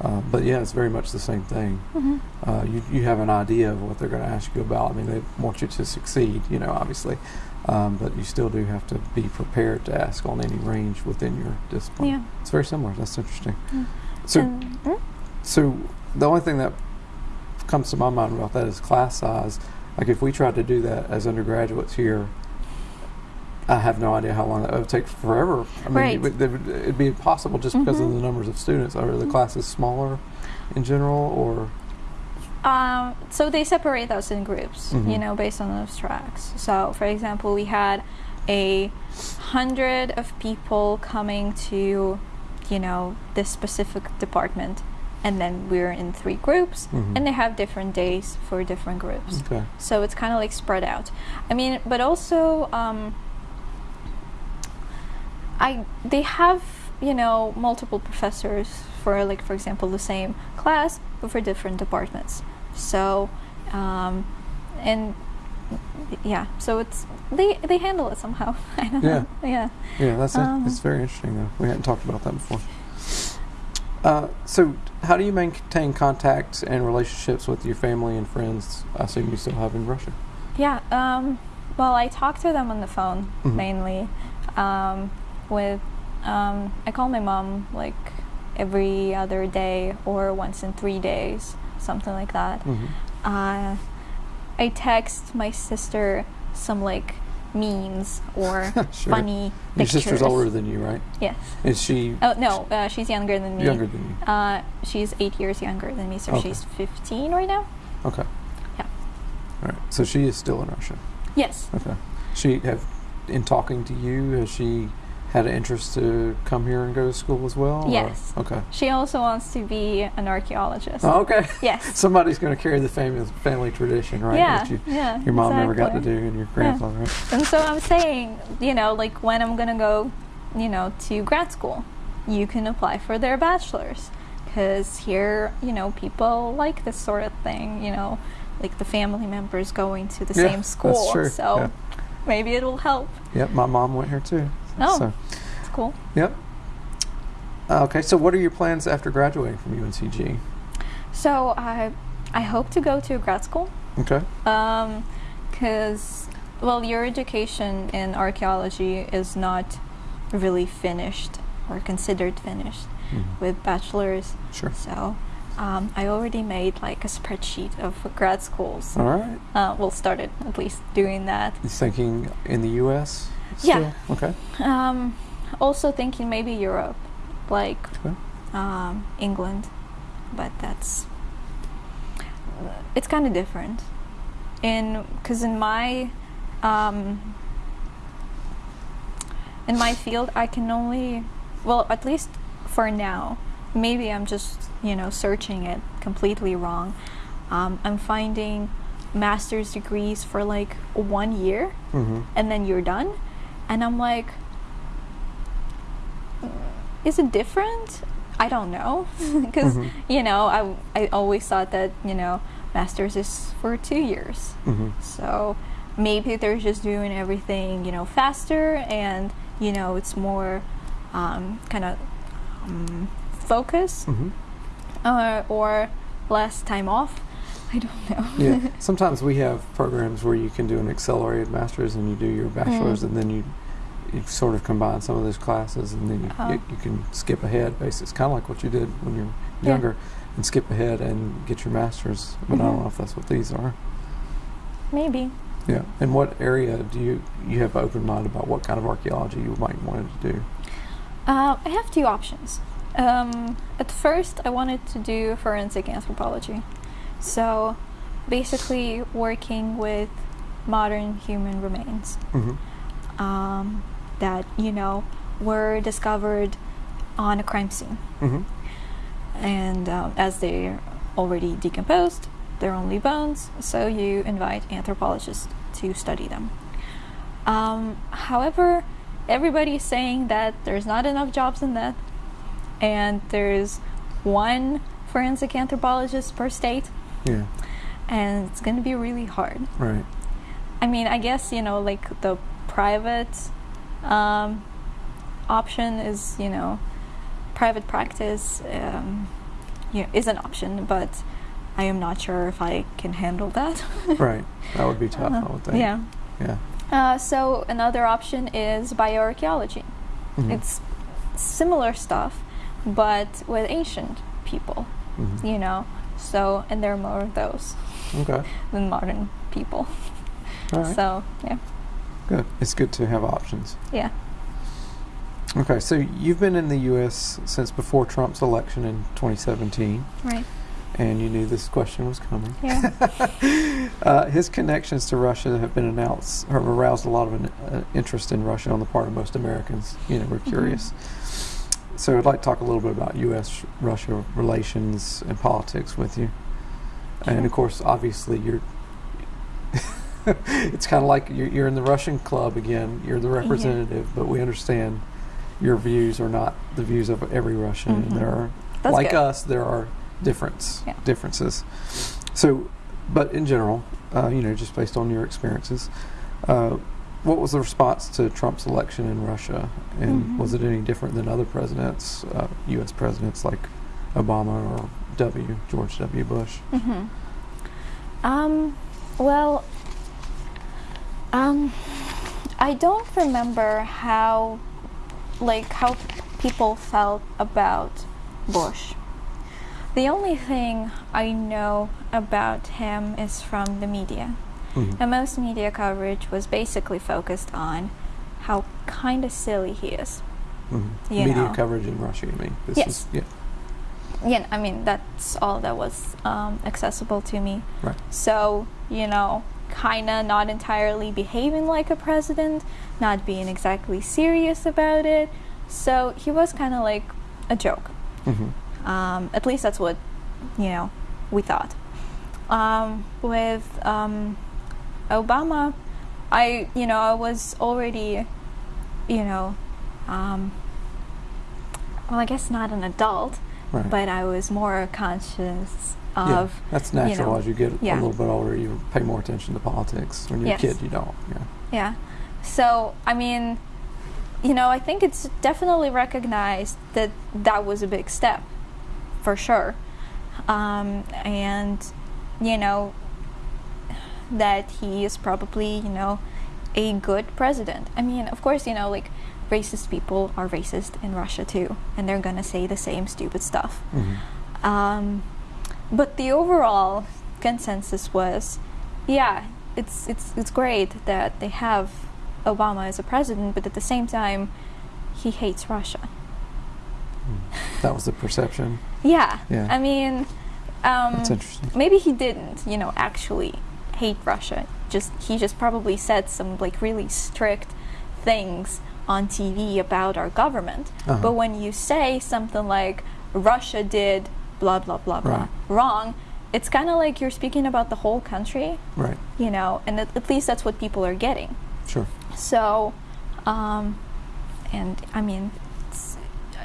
Uh, but yeah, it's very much the same thing. hmm Uh, you, you have an idea of what they're going to ask you about. I mean, they want you to succeed, you know, obviously, um, but you still do have to be prepared to ask on any range within your discipline. Yeah. It's very similar. That's interesting. Mm. So, mm? so the only thing that comes to my mind about that is class size. Like if we tried to do that as undergraduates here, I have no idea how long that would take. Forever. I mean, Right. it would, it would, it'd be impossible just because of Mhm. the numbers of students. Are the Mhm. classes smaller in general, or Um, so they separate us in groups, you Mhm. know, based on those tracks. So, for example, we had a hundred of people coming to, you know, this specific department, and then we're in three groups, Mhm. and they have different days for different groups. okay? So it's kind of like spread out. I mean, but also, um, I they have you know multiple professors for like for example the same class but for different departments. So, um, and yeah, so it's they they handle it somehow. I don't Yeah. know. Yeah. Yeah, that's it. Um, It's very interesting, though. We hadn't talked about that before. Uh, so, how do you maintain contacts and relationships with your family and friends? I assume you still have in Russia. Yeah. Um, well, I talk to them on the phone Mhm. mainly. Um, with um, I call my mom like every other day or once in three days, something like that. hmm Uh, I text my sister some like memes or Sure. funny Your pictures. sister's older than you, right? Yes. Is she Oh no, uh, she's younger than me. younger than you? Uh, she's eight years younger than me, so Okay. she's 15 right now. Okay. Yeah. All right. So she is still in Russia. Yes. Okay. She have in talking to you. Has she had an interest to come here and go to school as well? or- Yes. Okay. She also wants to be an archaeologist. Oh, okay. Yes. Somebody's going to carry the family family tradition, right? Yeah, you, yeah, your mom never got to do, and your grandfather. Right? And so I'm saying, you know, like when I'm gonna go, you know, to grad school, you can apply for their bachelor's. Because here, you know, people like this sort of thing, you know, like the family members going to the Yeah, same that's school. true, So yeah. maybe it'll help. Yep. My mom went here too. Oh. So, It's cool. yep. Uh, okay. So, what are your plans after graduating from UNCG? So I, I hope to go to grad school. Okay. Um, because well, your education in archaeology is not really finished or considered finished Mhm. with bachelor's. Sure. So um, I already made like a spreadsheet of grad schools. All right. Uh, well, started at least doing that. Thinking in the U.S. Yeah. still? Okay. Um, also thinking maybe Europe, like Okay. um, England, but that's it's kind of different. In because in my um, in my field, I can only well at least for now. Maybe I'm just you know searching it completely wrong. Um, I'm finding master's degrees for like one year Mm-hmm. and then you're done. And I'm like, is it different? I don't know. Because, Mhm. you know, I, I always thought that, you know, master's is for two years. Mm-hmm. So maybe they're just doing everything, you know, faster and, you know, it's more um, kind of um, focus Mm-hmm. uh, or less time off. I don't know. Yeah. Sometimes we have programs where you can do an accelerated master's and you do your bachelor's, Mm. and then you you sort of combine some of those classes, and then you, Oh. you, you can skip ahead. Basically, it's kind of like what you did when you're Yeah. younger, and skip ahead and get your master's. But I don't Mhm. know if that's what these are. maybe. Yeah. And what area do you you have open mind about what kind of archaeology you might want to do? Uh, I have two options. Um, at first, I wanted to do forensic anthropology. So, basically, working with modern human remains Mm-hmm. um, that, you know, were discovered on a crime scene. Mm-hmm. And um, as they're already decomposed, they're only bones, so you invite anthropologists to study them. Um, however, everybody's saying that there's not enough jobs in that, and there's one forensic anthropologist per state, Yeah. and it's going to be really hard. Right. I mean, I guess you know, like the private um, option is, you know, private practice um, you know, is an option, but I am not sure if I can handle that. Right. That would be tough. I would think. yeah. Yeah. Uh, so another option is bioarchaeology. Mhm. It's similar stuff, but with ancient people, Mhm. you know. So, and there are more of those Okay. than modern people. Right. So, yeah, Good. It's good to have options. yeah. Okay, so you've been in the U.S. since before Trump's election in 2017, Right. and you knew this question was coming. Yeah. uh, his connections to Russia have been announced, have aroused a lot of an, uh, interest in Russia on the part of most Americans. You know, we're Mhm. curious. So I'd like to talk a little bit about U.S.-Russia relations and politics with you. And of course, obviously, you're. it's kind of like you're, you're in the Russian club again. You're the representative, but we understand your views are not the views of every Russian, and there are, That's like good. us, there are difference Yeah. differences. So, but in general, uh, you know, just based on your experiences, uh, what was the response to Trump's election in Russia, and Mhm. was it any different than other presidents, uh, U.S. presidents like Obama or W. George W. Bush? hmm Um, well, um, I don't remember how, like, how people felt about Bush. The only thing I know about him is from the media. Mhm. and most media coverage was basically focused on how kind of silly he is. Mhm. Media know. coverage in Russia, you mean? This Yes. Is, yeah. Yeah, I mean that's all that was um, accessible to me. Right. So you know, kind of not entirely behaving like a president, not being exactly serious about it. So he was kind of like a joke. hmm Um, at least that's what you know we thought. Um, with um, Obama, I you know I was already you know um, well I guess not an adult, Right. but I was more conscious yeah, that's natural. know, As you get yeah. a little bit older, you pay more attention to politics. When you're Yes. a kid, you don't. Yeah. Yeah. So, I mean, you know, I think it's definitely recognized that that was a big step, for sure. Um, and, you know, that he is probably, you know, a good president. I mean, of course, you know, like, racist people are racist in Russia too, and they're gonna say the same stupid stuff. hmm Um, but the overall consensus was, yeah, it's it's it's great that they have Obama as a president, but at the same time, he hates Russia. That was the perception. Yeah, Yeah. I mean, um, maybe he didn't, you know, actually hate Russia. Just he just probably said some like really strict things on TV about our government. Uh-huh. But when you say something like Russia did blah blah blah blah Right. wrong, it's kind of like you're speaking about the whole country, Right. you know, and at, at least that's what people are getting. Sure. So, um, and I mean, it's,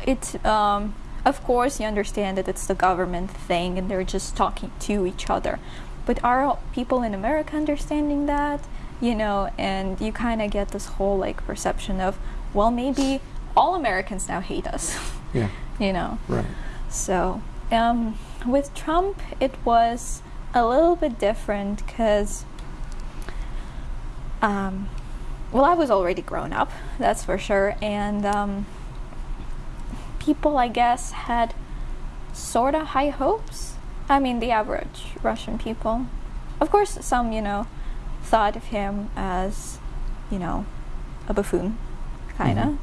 it's um, of course you understand that it's the government thing and they're just talking to each other, but are people in America understanding that? You know, and you kind of get this whole like perception of, well, maybe all Americans now hate us. Yeah. you know. Right. So, um, with Trump, it was a little bit different because, um, well, I was already grown up, that's for sure, and um, people, I guess, had sort of high hopes. I mean, the average Russian people. Of course, some, you know, thought of him as, you know, a buffoon, kind of. Mhm.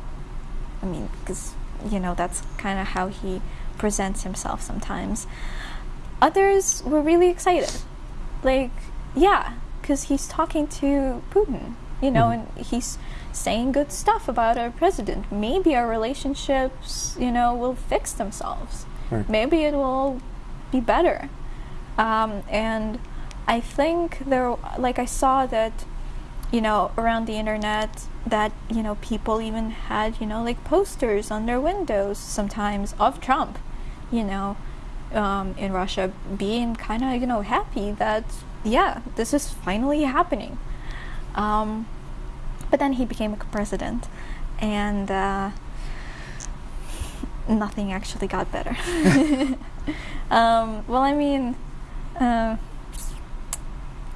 I mean, because, you know, that's kind of how he presents himself sometimes. Others were really excited. Like, yeah, because he's talking to Putin, you know, Mhm. and he's saying good stuff about our president. Maybe our relationships, you know, will fix themselves. Right. Maybe it will be better. Um, and I think there, like, I saw that, you know, around the internet, that, you know, people even had, you know, like posters on their windows sometimes of Trump, you know, um, in Russia, being kind of, you know, happy that, yeah, this is finally happening. Um, but then he became a president, and uh, nothing actually got better. um, well, I mean, uh,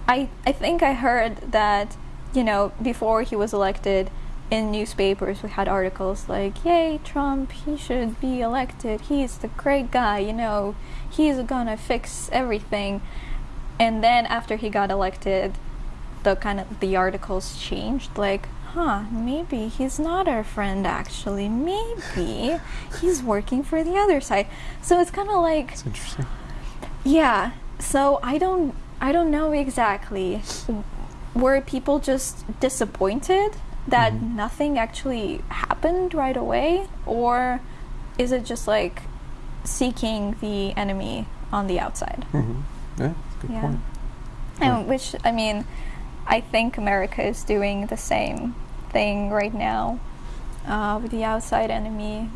I I think I heard that you know before he was elected, in newspapers we had articles like, "Yay, Trump! He should be elected. He's the great guy. You know, he's gonna fix everything." And then after he got elected, the kind of the articles changed like huh maybe he's not our friend actually maybe he's working for the other side so it's kind of like It's interesting. yeah so i don't i don't know exactly were people just disappointed that Mhm. nothing actually happened right away or is it just like seeking the enemy on the outside hmm Yeah. That's a good Yeah. point. and which I mean, I think America is doing the same thing right now uh, with the outside enemy,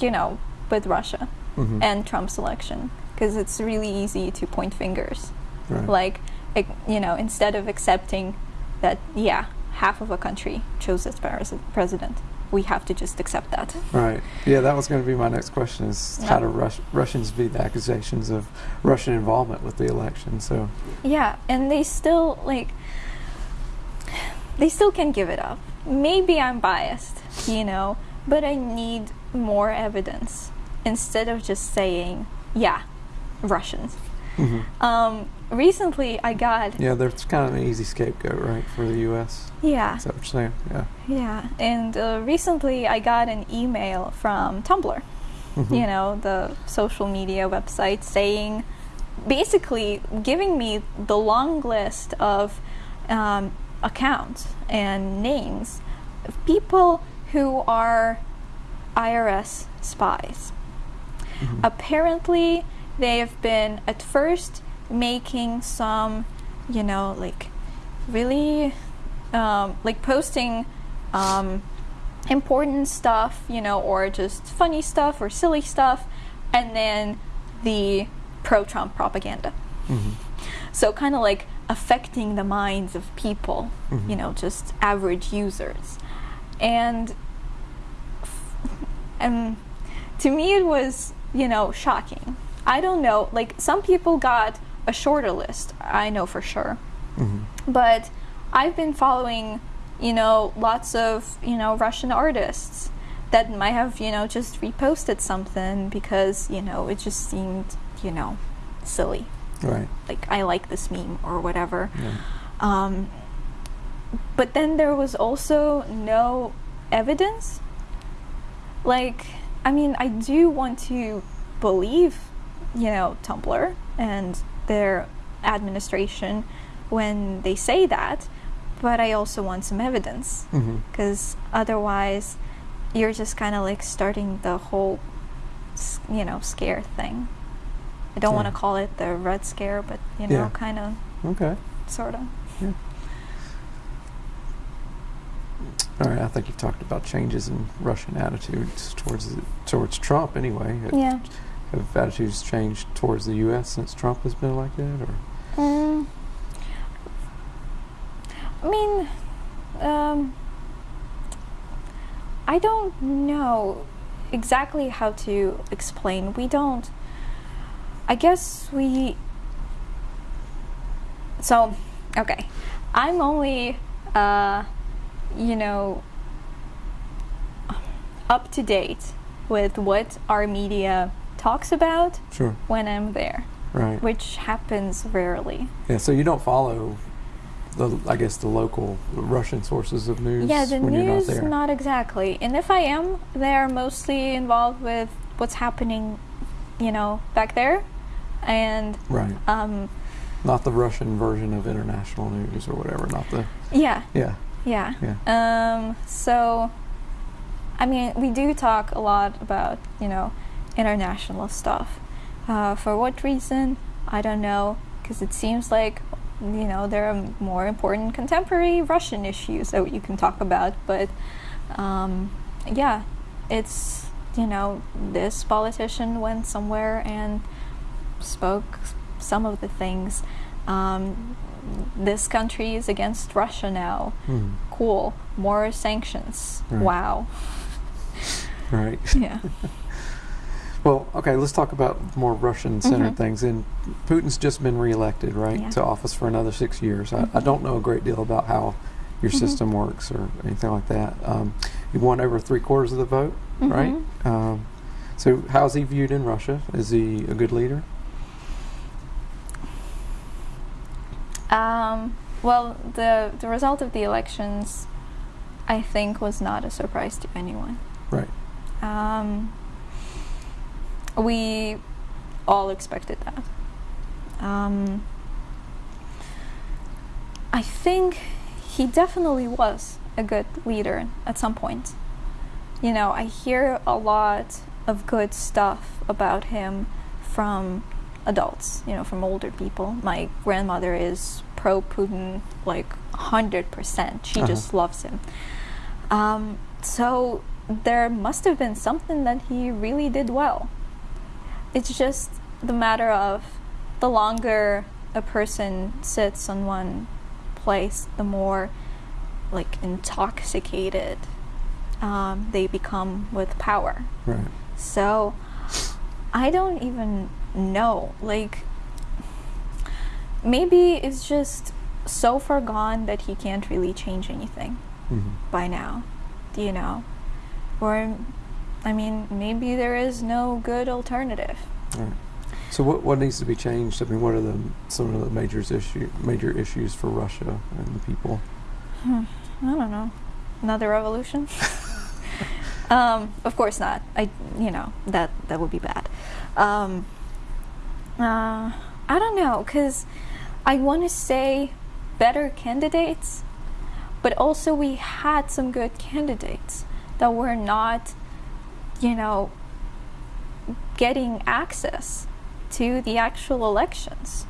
you know, with Russia Mhm. and Trump's election, because it's really easy to point fingers. Right. Like, it, you know, instead of accepting that, yeah, half of a country chose this pres- we have to just accept that. Right. Yeah, that was going to be my next question: is how do Rus- Russians view the accusations of Russian involvement with the election? So, Yeah, and they still like they still can give it up. Maybe I'm biased, you know, but I need more evidence instead of just saying, yeah, Russians. Mhm. Um, recently, I got Yeah, there's kind of an easy scapegoat, right, for the U.S. yeah Is that what you're saying? Yeah. yeah, and uh, recently I got an email from Tumblr. Mhm. you know, the social media website saying, basically giving me the long list of um, accounts and names of people who are IRA spies. Mhm. Apparently, they have been at first making some, you know, like really, um, like posting um, important stuff, you know, or just funny stuff or silly stuff, and then the pro Trump propaganda. Mhm. So, kind of like affecting the minds of people, Mhm. you know, just average users. And, and to me, it was, you know, shocking. I don't know, like, some people got a shorter list, I know for sure. Mhm. But I've been following, you know, lots of, you know, Russian artists that might have, you know, just reposted something because, you know, it just seemed, you know, silly. Right. Like, I like this meme or whatever. Yeah. Um, but then there was also no evidence. Like, I mean, I do want to believe, you know, Tumblr and their administration when they say that, but I also want some evidence mm-hmm. because otherwise you're just kind of like starting the whole, you know, scare thing. I don't want to call it the Red Scare, but, you know, Yeah. kind of, Okay. sort of. Yeah. All right. I think you've talked about changes in Russian attitudes towards the, towards Trump. Anyway, Yeah. Have attitudes changed towards the U.S. since Trump has been elected, or Mm. I mean, um, I don't know exactly how to explain. We don't. I guess we. So, okay. I'm only, uh, you know, up to date with what our media talks about sure, when I'm there, right? which happens rarely. Yeah. So you don't follow the, I guess, the local Russian sources of news Yeah, the you're not news, not exactly. And if I am, they're mostly involved with what's happening, you know, back there. And, right. um, Not the Russian version of international news or whatever. Not the yeah, yeah yeah. yeah. Um, so, I mean, we do talk a lot about, you know, international stuff. Uh, for what reason? I don't know, because it seems like, you know, there are more important contemporary Russian issues that you can talk about. But, um, yeah, it's, you know, this politician went somewhere and spoke some of the things. Um, this country is against Russia now Hmm. cool more sanctions Right. wow Right. yeah Well, okay, let's talk about more Russian centered Mhm. things. And Putin's just been reelected, right, Yeah. to office for another six years. I, I don't know a great deal about how your Mhm. system works or anything like that. Um, he won over three quarters of the vote, right? Mhm. Um, so, how's he viewed in Russia? Is he a good leader? um, well the the result of the elections i think was not a surprise to anyone Right. um, we all expected that um, i think he definitely was a good leader at some point you know, I hear a lot of good stuff about him from adults, you know, from older people. My grandmother is pro Putin, like 100%. She Uh-huh. just loves him. Um, so there must have been something that he really did well. It's just the matter of the longer a person sits on one place, the more like intoxicated um, they become with power. Right. So I don't even know. Like, maybe it's just so far gone that he can't really change anything hmm by now. Do you know? Or, I mean, maybe there is no good alternative. Right. So what what needs to be changed? I mean, what are the some of the major issue major issues for Russia and the people? Hmm, I don't know. Another revolution? um, of course not. I, you know, that that would be bad. Um, uh, I don't know, cause I want to say better candidates, but also we had some good candidates that were not, you know, getting access to the actual elections.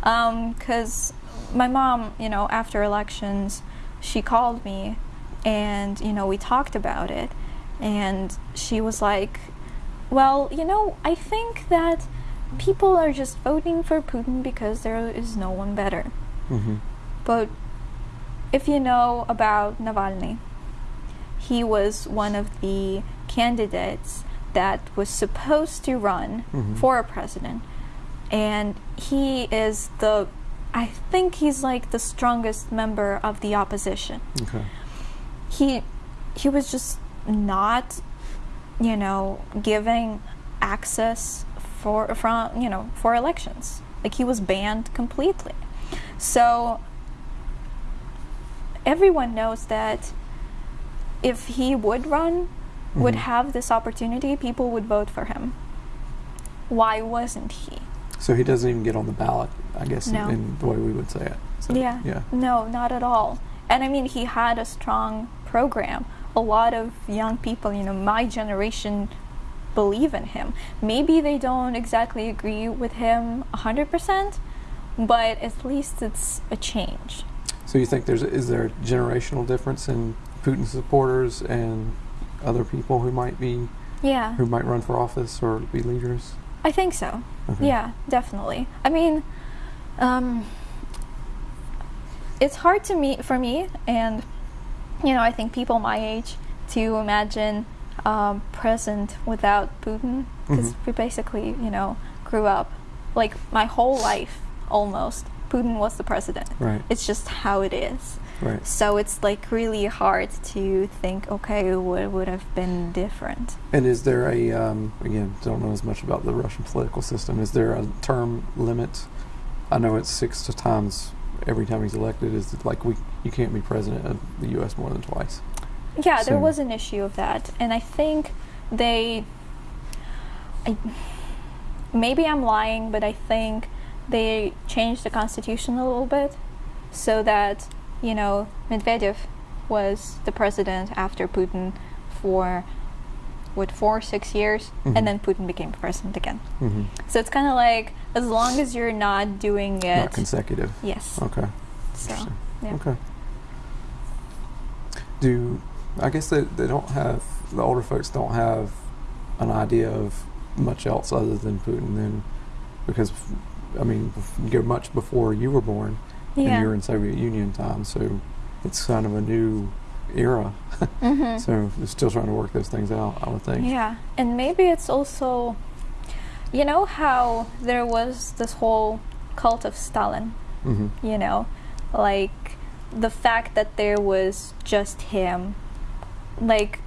Because my mom, you know, after elections, she called me and, you know, we talked about it. And she was like, well, you know, I think that people are just voting for Putin because there is no one better. Mm-hmm. But if you know about Navalny, he was one of the candidates that was supposed to run Mhm. for a president. And he is the, I think he's like the strongest member of the opposition. Okay. He, he was just not, you know, giving access for from you know for elections. Like he was banned completely. So everyone knows that if he would run, would Mhm. have this opportunity, people would vote for him. Why wasn't he? So he doesn't even get on the ballot, I guess, in- No. in the way we would say it. So, yeah. Yeah. No, not at all. And I mean, he had a strong program. A lot of young people, you know, my generation believe in him. Maybe they don't exactly agree with him 100%, but at least it's a change. So you think there's is there a generational difference in Putin supporters and other people who might be Yeah. who might run for office or be leaders? I think so. Okay. Yeah, definitely. I mean, um, it's hard to meet for me, and you know, I think people my age to imagine um, present without Putin because Mhm. we basically, you know, grew up like my whole life almost. Putin was the president. Right. It's just how it is. Right. So it's like really hard to think, okay, what would have been different? And is there a um, again? Don't know as much about the Russian political system. Is there a term limit? I know it's six to times every time he's elected. Is it like we you can't be president of the U.S. more than twice? Yeah, there was an issue of that, and I think they. I, maybe I'm lying, but I think they changed the constitution a little bit, so that you know Medvedev was the president after Putin for what four six years, Mhm. and then Putin became president again. Mm-hmm. So it's kind of like as long as you're not doing it, Not consecutive. yes. Okay. So yeah. Okay. Do I guess they, they don't have the older folks don't have an idea of much else other than Putin then because I mean go much before you were born and yeah. you're in Soviet Union time so it's kind of a new era Mhm. so they're still trying to work those things out I would think Yeah, and maybe it's also, you know, how there was this whole cult of Stalin, hmm you know, like the fact that there was just him. Like,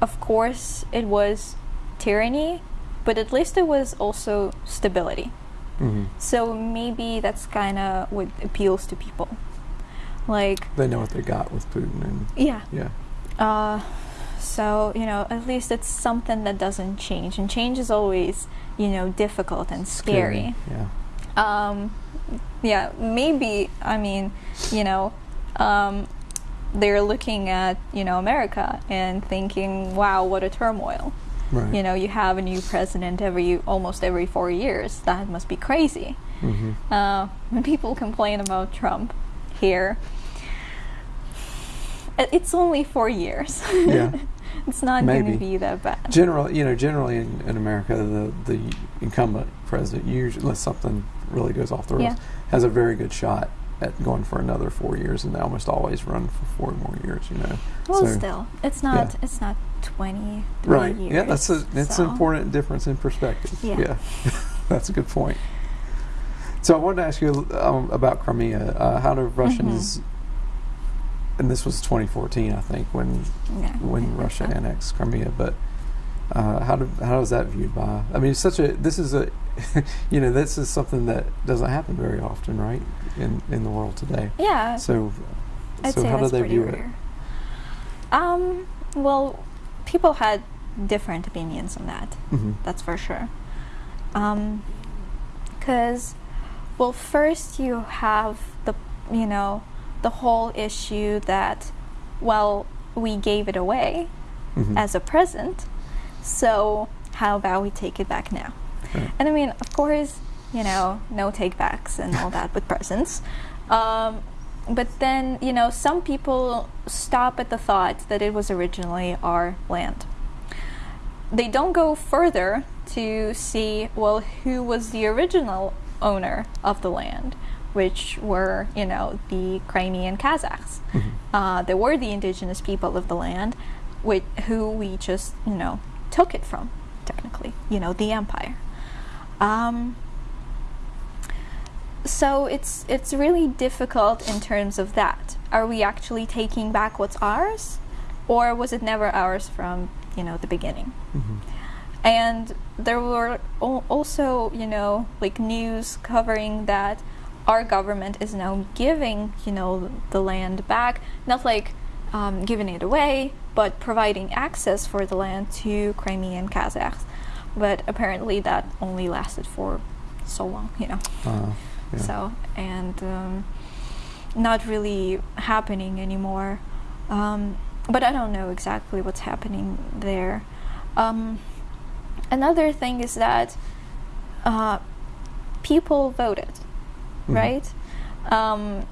of course, it was tyranny, but at least it was also stability. Hmm So maybe that's kind of what appeals to people. Like, they know what they got with Putin and yeah, yeah Uh, so you know, at least it's something that doesn't change, and change is always, you know, difficult and scary. yeah Um, yeah, maybe. I mean, you know, um, they're looking at you know America and thinking, "Wow, what a turmoil!" Right You know, you have a new president every almost every four years. That must be crazy. hmm Uh, when people complain about Trump here, it's only four years. Yeah. it's not going to be that bad. Generally, you know, generally in, in America, the the incumbent president, usually unless something really goes off the rails, Yeah. has a very good shot at going for another four years, and they almost always run for four more years. You know, well, So- still, it's not. It's not twenty. right? Years, Yeah, that's a that's so. an important difference in perspective. Yeah. that's a good point. So I wanted to ask you um, about Crimea. Uh, how do Russians? Mm-hmm. And this was 2014, I think, when Yeah, when Russia so. annexed Crimea. But Uh, how do, how is that viewed by? I mean, it's such a this is a you know this is something that doesn't happen very often, right? In in the world today. Yeah, So I'd so say how do they view it? rare. Um, well, people had different opinions on that. hmm That's for sure. Um, cause, well, first you have the you know the whole issue that, well, we gave it away hmm as a present, so how about we take it back now? Right. And I mean, of course, you know, no take backs and all that with presents. Um, but then, you know, some people stop at the thought that it was originally our land. They don't go further to see, well, who was the original owner of the land, which were, you know, the Crimean Kazakhs. Mhm. Uh, they were the indigenous people of the land, with who we just, you know, took it from, technically, you know, the empire. Um, so it's it's really difficult in terms of that. Are we actually taking back what's ours, or was it never ours from you know the beginning? hmm And there were al- also, you know, like news covering that our government is now giving, you know, the land back, not like um, giving it away, but providing access for the land to Crimean Kazakhs. But apparently that only lasted for so long, you know. Uh, yeah. So, and um, not really happening anymore. Um, but I don't know exactly what's happening there. Um, another thing is that uh, people voted, Mhm. right? Um,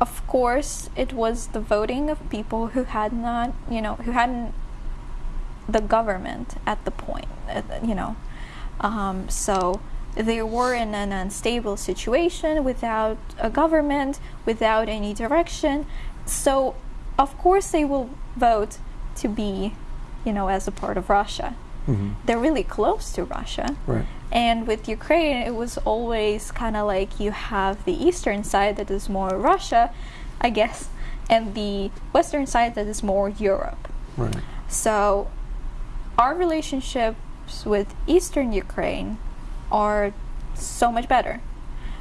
of course, it was the voting of people who had not, you know, who hadn't the government at the point, uh, you know. Um, so they were in an unstable situation without a government, without any direction. So, of course, they will vote to be, you know, as a part of Russia. hmm They're really close to Russia. Right. And with Ukraine, it was always kind of like you have the eastern side that is more Russia, I guess, and the western side that is more Europe. Right. So, our relationships with Eastern Ukraine are so much better.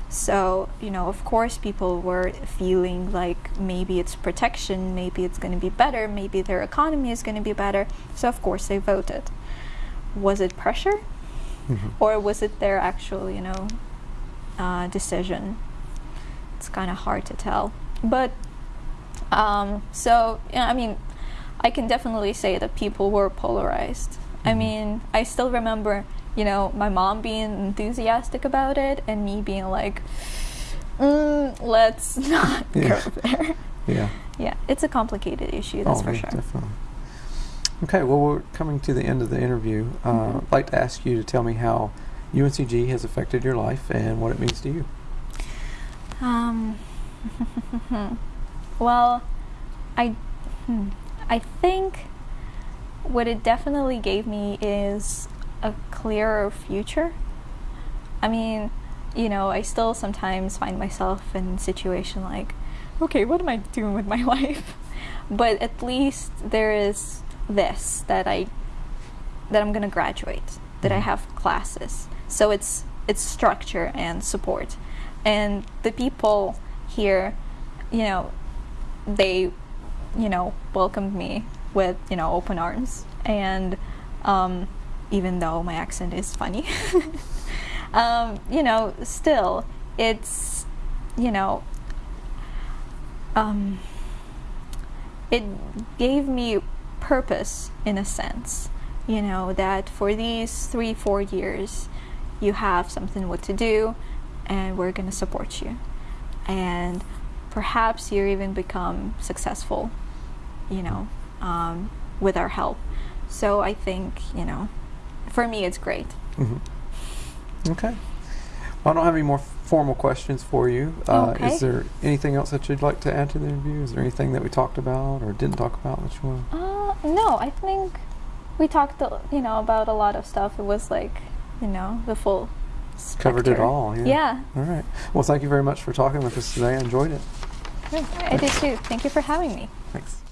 So, you know, of course, people were feeling like maybe it's protection, maybe it's going to be better, maybe their economy is going to be better. So, of course, they voted. Was it pressure? hmm Or was it their actual, you know, uh, decision? It's kind of hard to tell. But, um, so, yeah, I mean, I can definitely say that people were polarized. I Mhm. mean, I still remember, you know, my mom being enthusiastic about it and me being like, mm, let's not Yeah. go there. Yeah. yeah, it's a complicated issue, that's oh, for sure. Definitely. Okay, well, we're coming to the end of the interview. Uh, Mhm. I'd like to ask you to tell me how UNCG has affected your life and what it means to you. Um, well, I, hmm, I think what it definitely gave me is a clearer future. I mean, you know, I still sometimes find myself in a situation like, okay, what am I doing with my life? But at least there is this that I that I'm gonna graduate, that I Mhm. have classes. So it's it's structure and support. And the people here, you know, they, you know, welcomed me with, you know, open arms. And um, even though my accent is funny, um, you know, still, it's, you know, um, it gave me purpose in a sense you know that for these three four years you have something what to do and we're going to support you. And perhaps you even become successful you know um, with our help. So i think you know for me it's great hmm Okay. Well, I don't have any more formal questions for you. Uh, Okay. Is there anything else that you'd like to add to the interview? Is there anything that we talked about or didn't talk about that you want? uh, no i think we talked you know about a lot of stuff it was like you know the full Covered it all. Yeah. yeah All right. Well, thank you very much for talking with us today. I enjoyed it. I did too. Thank you for having me. Thanks.